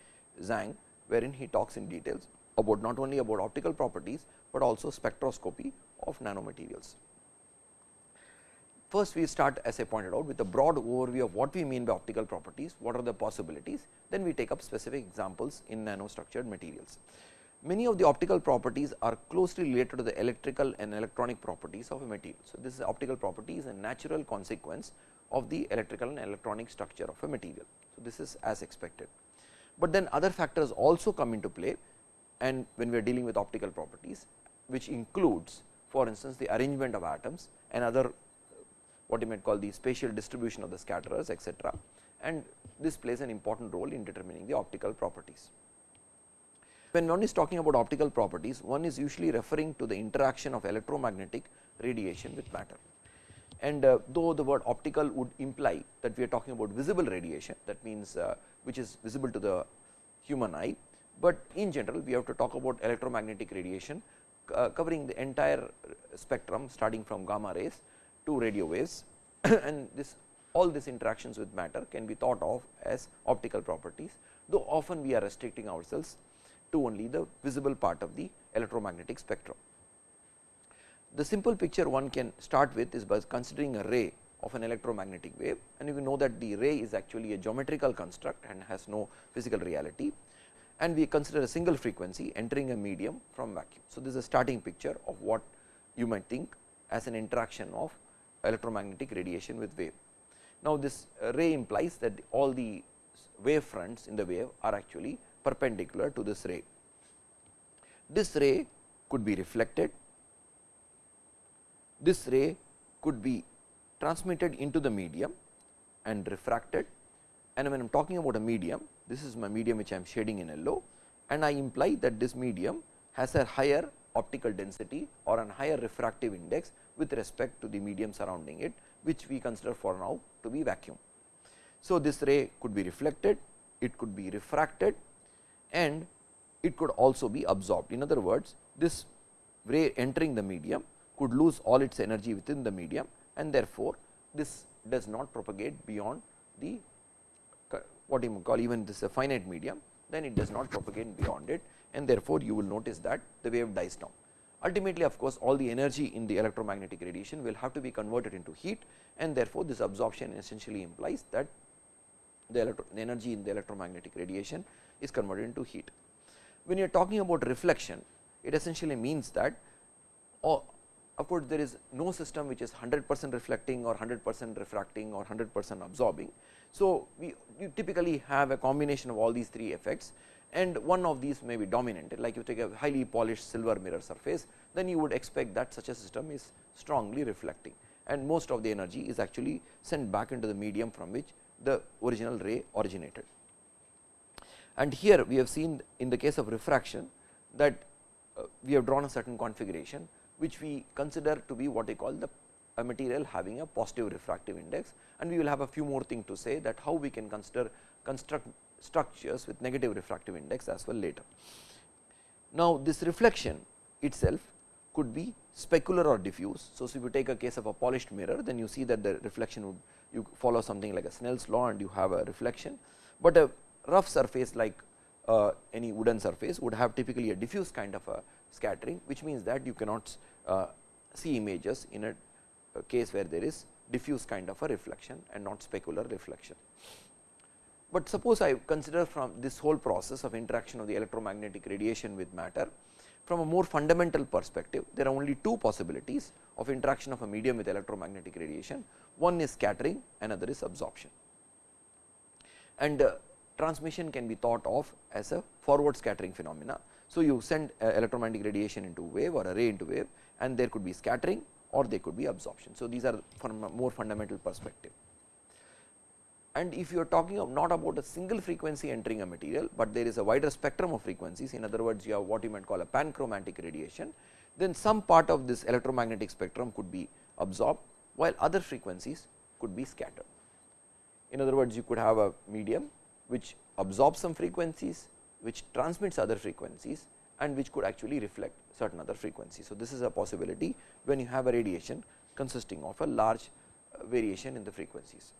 Zhang, wherein he talks in details about not only about optical properties, but also spectroscopy of nanomaterials. First we start as I pointed out with a broad overview of what we mean by optical properties, what are the possibilities, then we take up specific examples in nanostructured materials. Many of the optical properties are closely related to the electrical and electronic properties of a material. So, this is optical property is a natural consequence of the electrical and electronic structure of a material. So, this is as expected, but then other factors also come into play and when we are dealing with optical properties which includes for instance, the arrangement of atoms and other what you might call the spatial distribution of the scatterers etc. and this plays an important role in determining the optical properties. When one is talking about optical properties, one is usually referring to the interaction of electromagnetic radiation with matter. And uh, though the word optical would imply that we are talking about visible radiation, that means uh, which is visible to the human eye, but in general we have to talk about electromagnetic radiation uh, covering the entire spectrum starting from gamma rays to radio waves and this all these interactions with matter can be thought of as optical properties, though often we are restricting ourselves to only the visible part of the electromagnetic spectrum. The simple picture one can start with is by considering a ray of an electromagnetic wave and you know that the ray is actually a geometrical construct and has no physical reality and we consider a single frequency entering a medium from vacuum. So, this is a starting picture of what you might think as an interaction of electromagnetic radiation with wave. Now, this ray implies that all the wave fronts in the wave are actually perpendicular to this ray. This ray could be reflected, this ray could be transmitted into the medium and refracted and when I am talking about a medium, this is my medium which I am shading in yellow and I imply that this medium has a higher optical density or a higher refractive index with respect to the medium surrounding it which we consider for now to be vacuum. So, this ray could be reflected, it could be refracted and it could also be absorbed. In other words, this ray entering the medium could lose all its energy within the medium and therefore, this does not propagate beyond the what you call even this a finite medium, then it does not propagate beyond it and therefore, you will notice that the wave dies down. Ultimately, of course, all the energy in the electromagnetic radiation will have to be converted into heat and therefore, this absorption essentially implies that the, the energy in the electromagnetic radiation is converted into heat. When you are talking about reflection, it essentially means that of course, there is no system which is 100 percent reflecting or 100 percent refracting or 100 percent absorbing. So, we typically have a combination of all these three effects and one of these may be dominant like you take a highly polished silver mirror surface then you would expect that such a system is strongly reflecting and most of the energy is actually sent back into the medium from which the original ray originated. And here we have seen in the case of refraction that uh, we have drawn a certain configuration which we consider to be what we call the a material having a positive refractive index and we will have a few more things to say that how we can consider construct structures with negative refractive index as well later. Now, this reflection itself could be specular or diffuse. So, if you take a case of a polished mirror then you see that the reflection would you follow something like a Snell's law and you have a reflection, but a rough surface like uh, any wooden surface would have typically a diffuse kind of a scattering which means that you cannot see images in a, a case where there is diffuse kind of a reflection and not specular reflection. But suppose I consider from this whole process of interaction of the electromagnetic radiation with matter from a more fundamental perspective there are only two possibilities of interaction of a medium with electromagnetic radiation one is scattering another is absorption and uh, transmission can be thought of as a forward scattering phenomena. So, you send uh, electromagnetic radiation into wave or a ray into wave and there could be scattering or there could be absorption. So, these are from a more fundamental perspective and if you are talking of not about a single frequency entering a material, but there is a wider spectrum of frequencies in other words you have what you might call a panchromatic radiation, then some part of this electromagnetic spectrum could be absorbed while other frequencies could be scattered. In other words you could have a medium which absorbs some frequencies, which transmits other frequencies and which could actually reflect certain other frequencies. So, this is a possibility when you have a radiation consisting of a large uh, variation in the frequencies.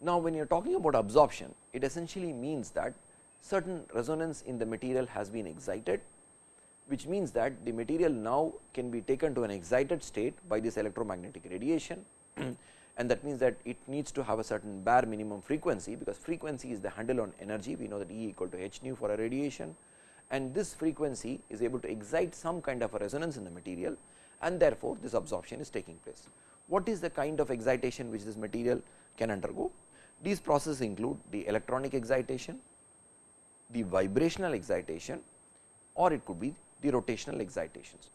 Now, when you are talking about absorption, it essentially means that certain resonance in the material has been excited, which means that the material now can be taken to an excited state by this electromagnetic radiation and that means that it needs to have a certain bare minimum frequency, because frequency is the handle on energy. We know that E equal to h nu for a radiation and this frequency is able to excite some kind of a resonance in the material and therefore, this absorption is taking place. What is the kind of excitation which this material can undergo? These processes include the electronic excitation, the vibrational excitation or it could be the rotational excitations.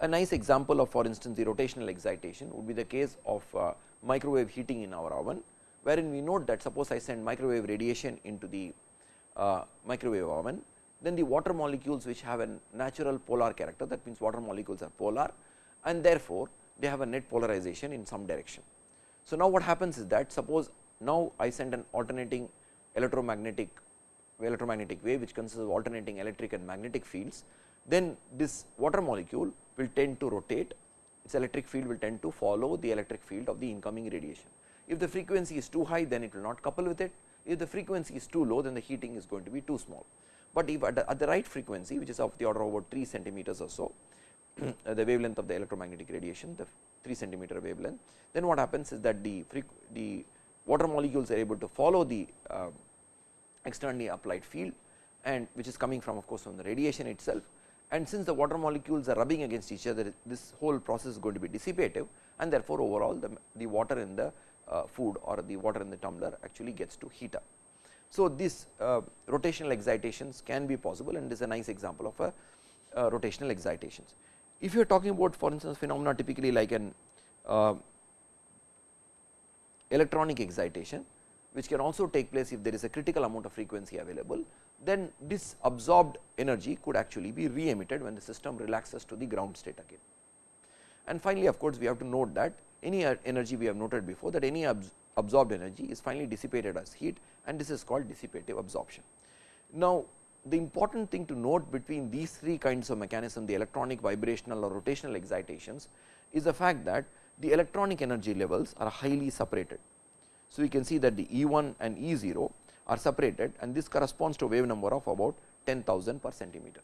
A nice example of for instance, the rotational excitation would be the case of uh, microwave heating in our oven, wherein we note that suppose I send microwave radiation into the uh, microwave oven, then the water molecules which have a natural polar character that means water molecules are polar and therefore, they have a net polarization in some direction. So, now what happens is that suppose now, I send an alternating electromagnetic electromagnetic wave which consists of alternating electric and magnetic fields, then this water molecule will tend to rotate its electric field will tend to follow the electric field of the incoming radiation. If the frequency is too high then it will not couple with it, if the frequency is too low then the heating is going to be too small. But if at the, at the right frequency which is of the order of about 3 centimeters or so, the wavelength of the electromagnetic radiation the 3 centimeter wavelength, then what happens is that the, the water molecules are able to follow the uh, externally applied field and which is coming from of course from the radiation itself and since the water molecules are rubbing against each other this whole process is going to be dissipative and therefore, overall the, the water in the uh, food or the water in the tumbler actually gets to heat up. So, these uh, rotational excitations can be possible and this is a nice example of a uh, rotational excitations. If you are talking about for instance, phenomena typically like an uh, electronic excitation which can also take place if there is a critical amount of frequency available, then this absorbed energy could actually be re emitted when the system relaxes to the ground state again. And finally, of course, we have to note that any energy we have noted before that any absorbed energy is finally dissipated as heat and this is called dissipative absorption. Now, the important thing to note between these three kinds of mechanism the electronic vibrational or rotational excitations is the fact that the electronic energy levels are highly separated. So, we can see that the E 1 and E 0 are separated and this corresponds to wave number of about 10,000 per centimeter.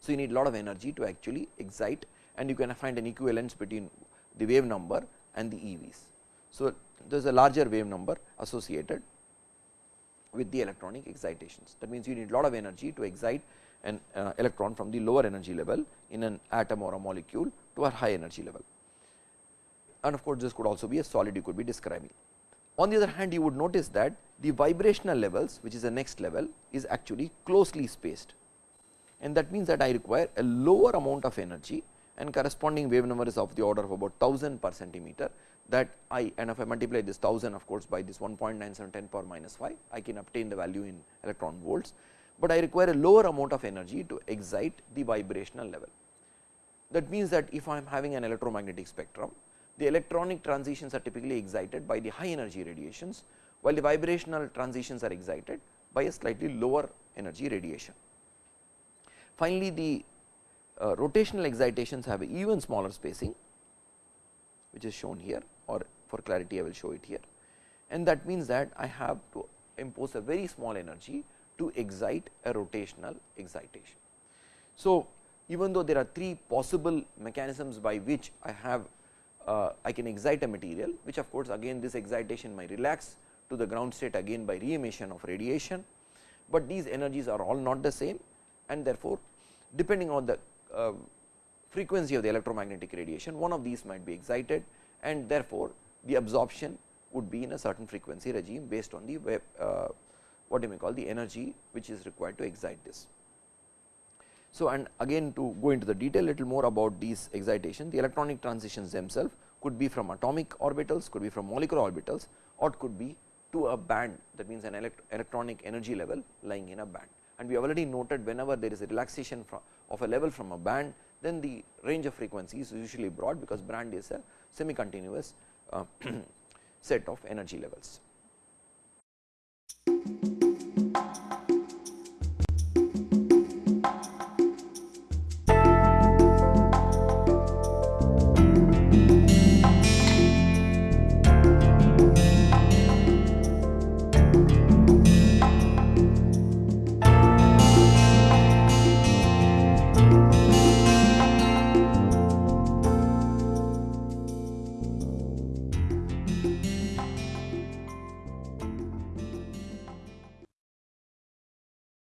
So, you need a lot of energy to actually excite and you can find an equivalence between the wave number and the EVs. So, there is a larger wave number associated with the electronic excitations. That means, you need a lot of energy to excite an uh, electron from the lower energy level in an atom or a molecule to a high energy level and of course, this could also be a solid you could be describing. On the other hand, you would notice that the vibrational levels which is the next level is actually closely spaced and that means that I require a lower amount of energy and corresponding wave number is of the order of about 1000 per centimeter that I and if I multiply this 1000 of course, by this 1.97 10 power minus 5 I can obtain the value in electron volts, but I require a lower amount of energy to excite the vibrational level. That means that if I am having an electromagnetic spectrum the electronic transitions are typically excited by the high energy radiations, while the vibrational transitions are excited by a slightly lower energy radiation. Finally, the uh, rotational excitations have even smaller spacing which is shown here or for clarity I will show it here and that means that I have to impose a very small energy to excite a rotational excitation. So, even though there are three possible mechanisms by which I have uh, I can excite a material which of course, again this excitation might relax to the ground state again by re emission of radiation, but these energies are all not the same and therefore, depending on the uh, frequency of the electromagnetic radiation one of these might be excited and therefore, the absorption would be in a certain frequency regime based on the uh, what you may call the energy which is required to excite this. So, and again to go into the detail little more about these excitation, the electronic transitions themselves could be from atomic orbitals, could be from molecular orbitals or could be to a band that means an elect electronic energy level lying in a band. And we have already noted whenever there is a relaxation from of a level from a band, then the range of frequencies is usually broad because band is a semi continuous uh, set of energy levels.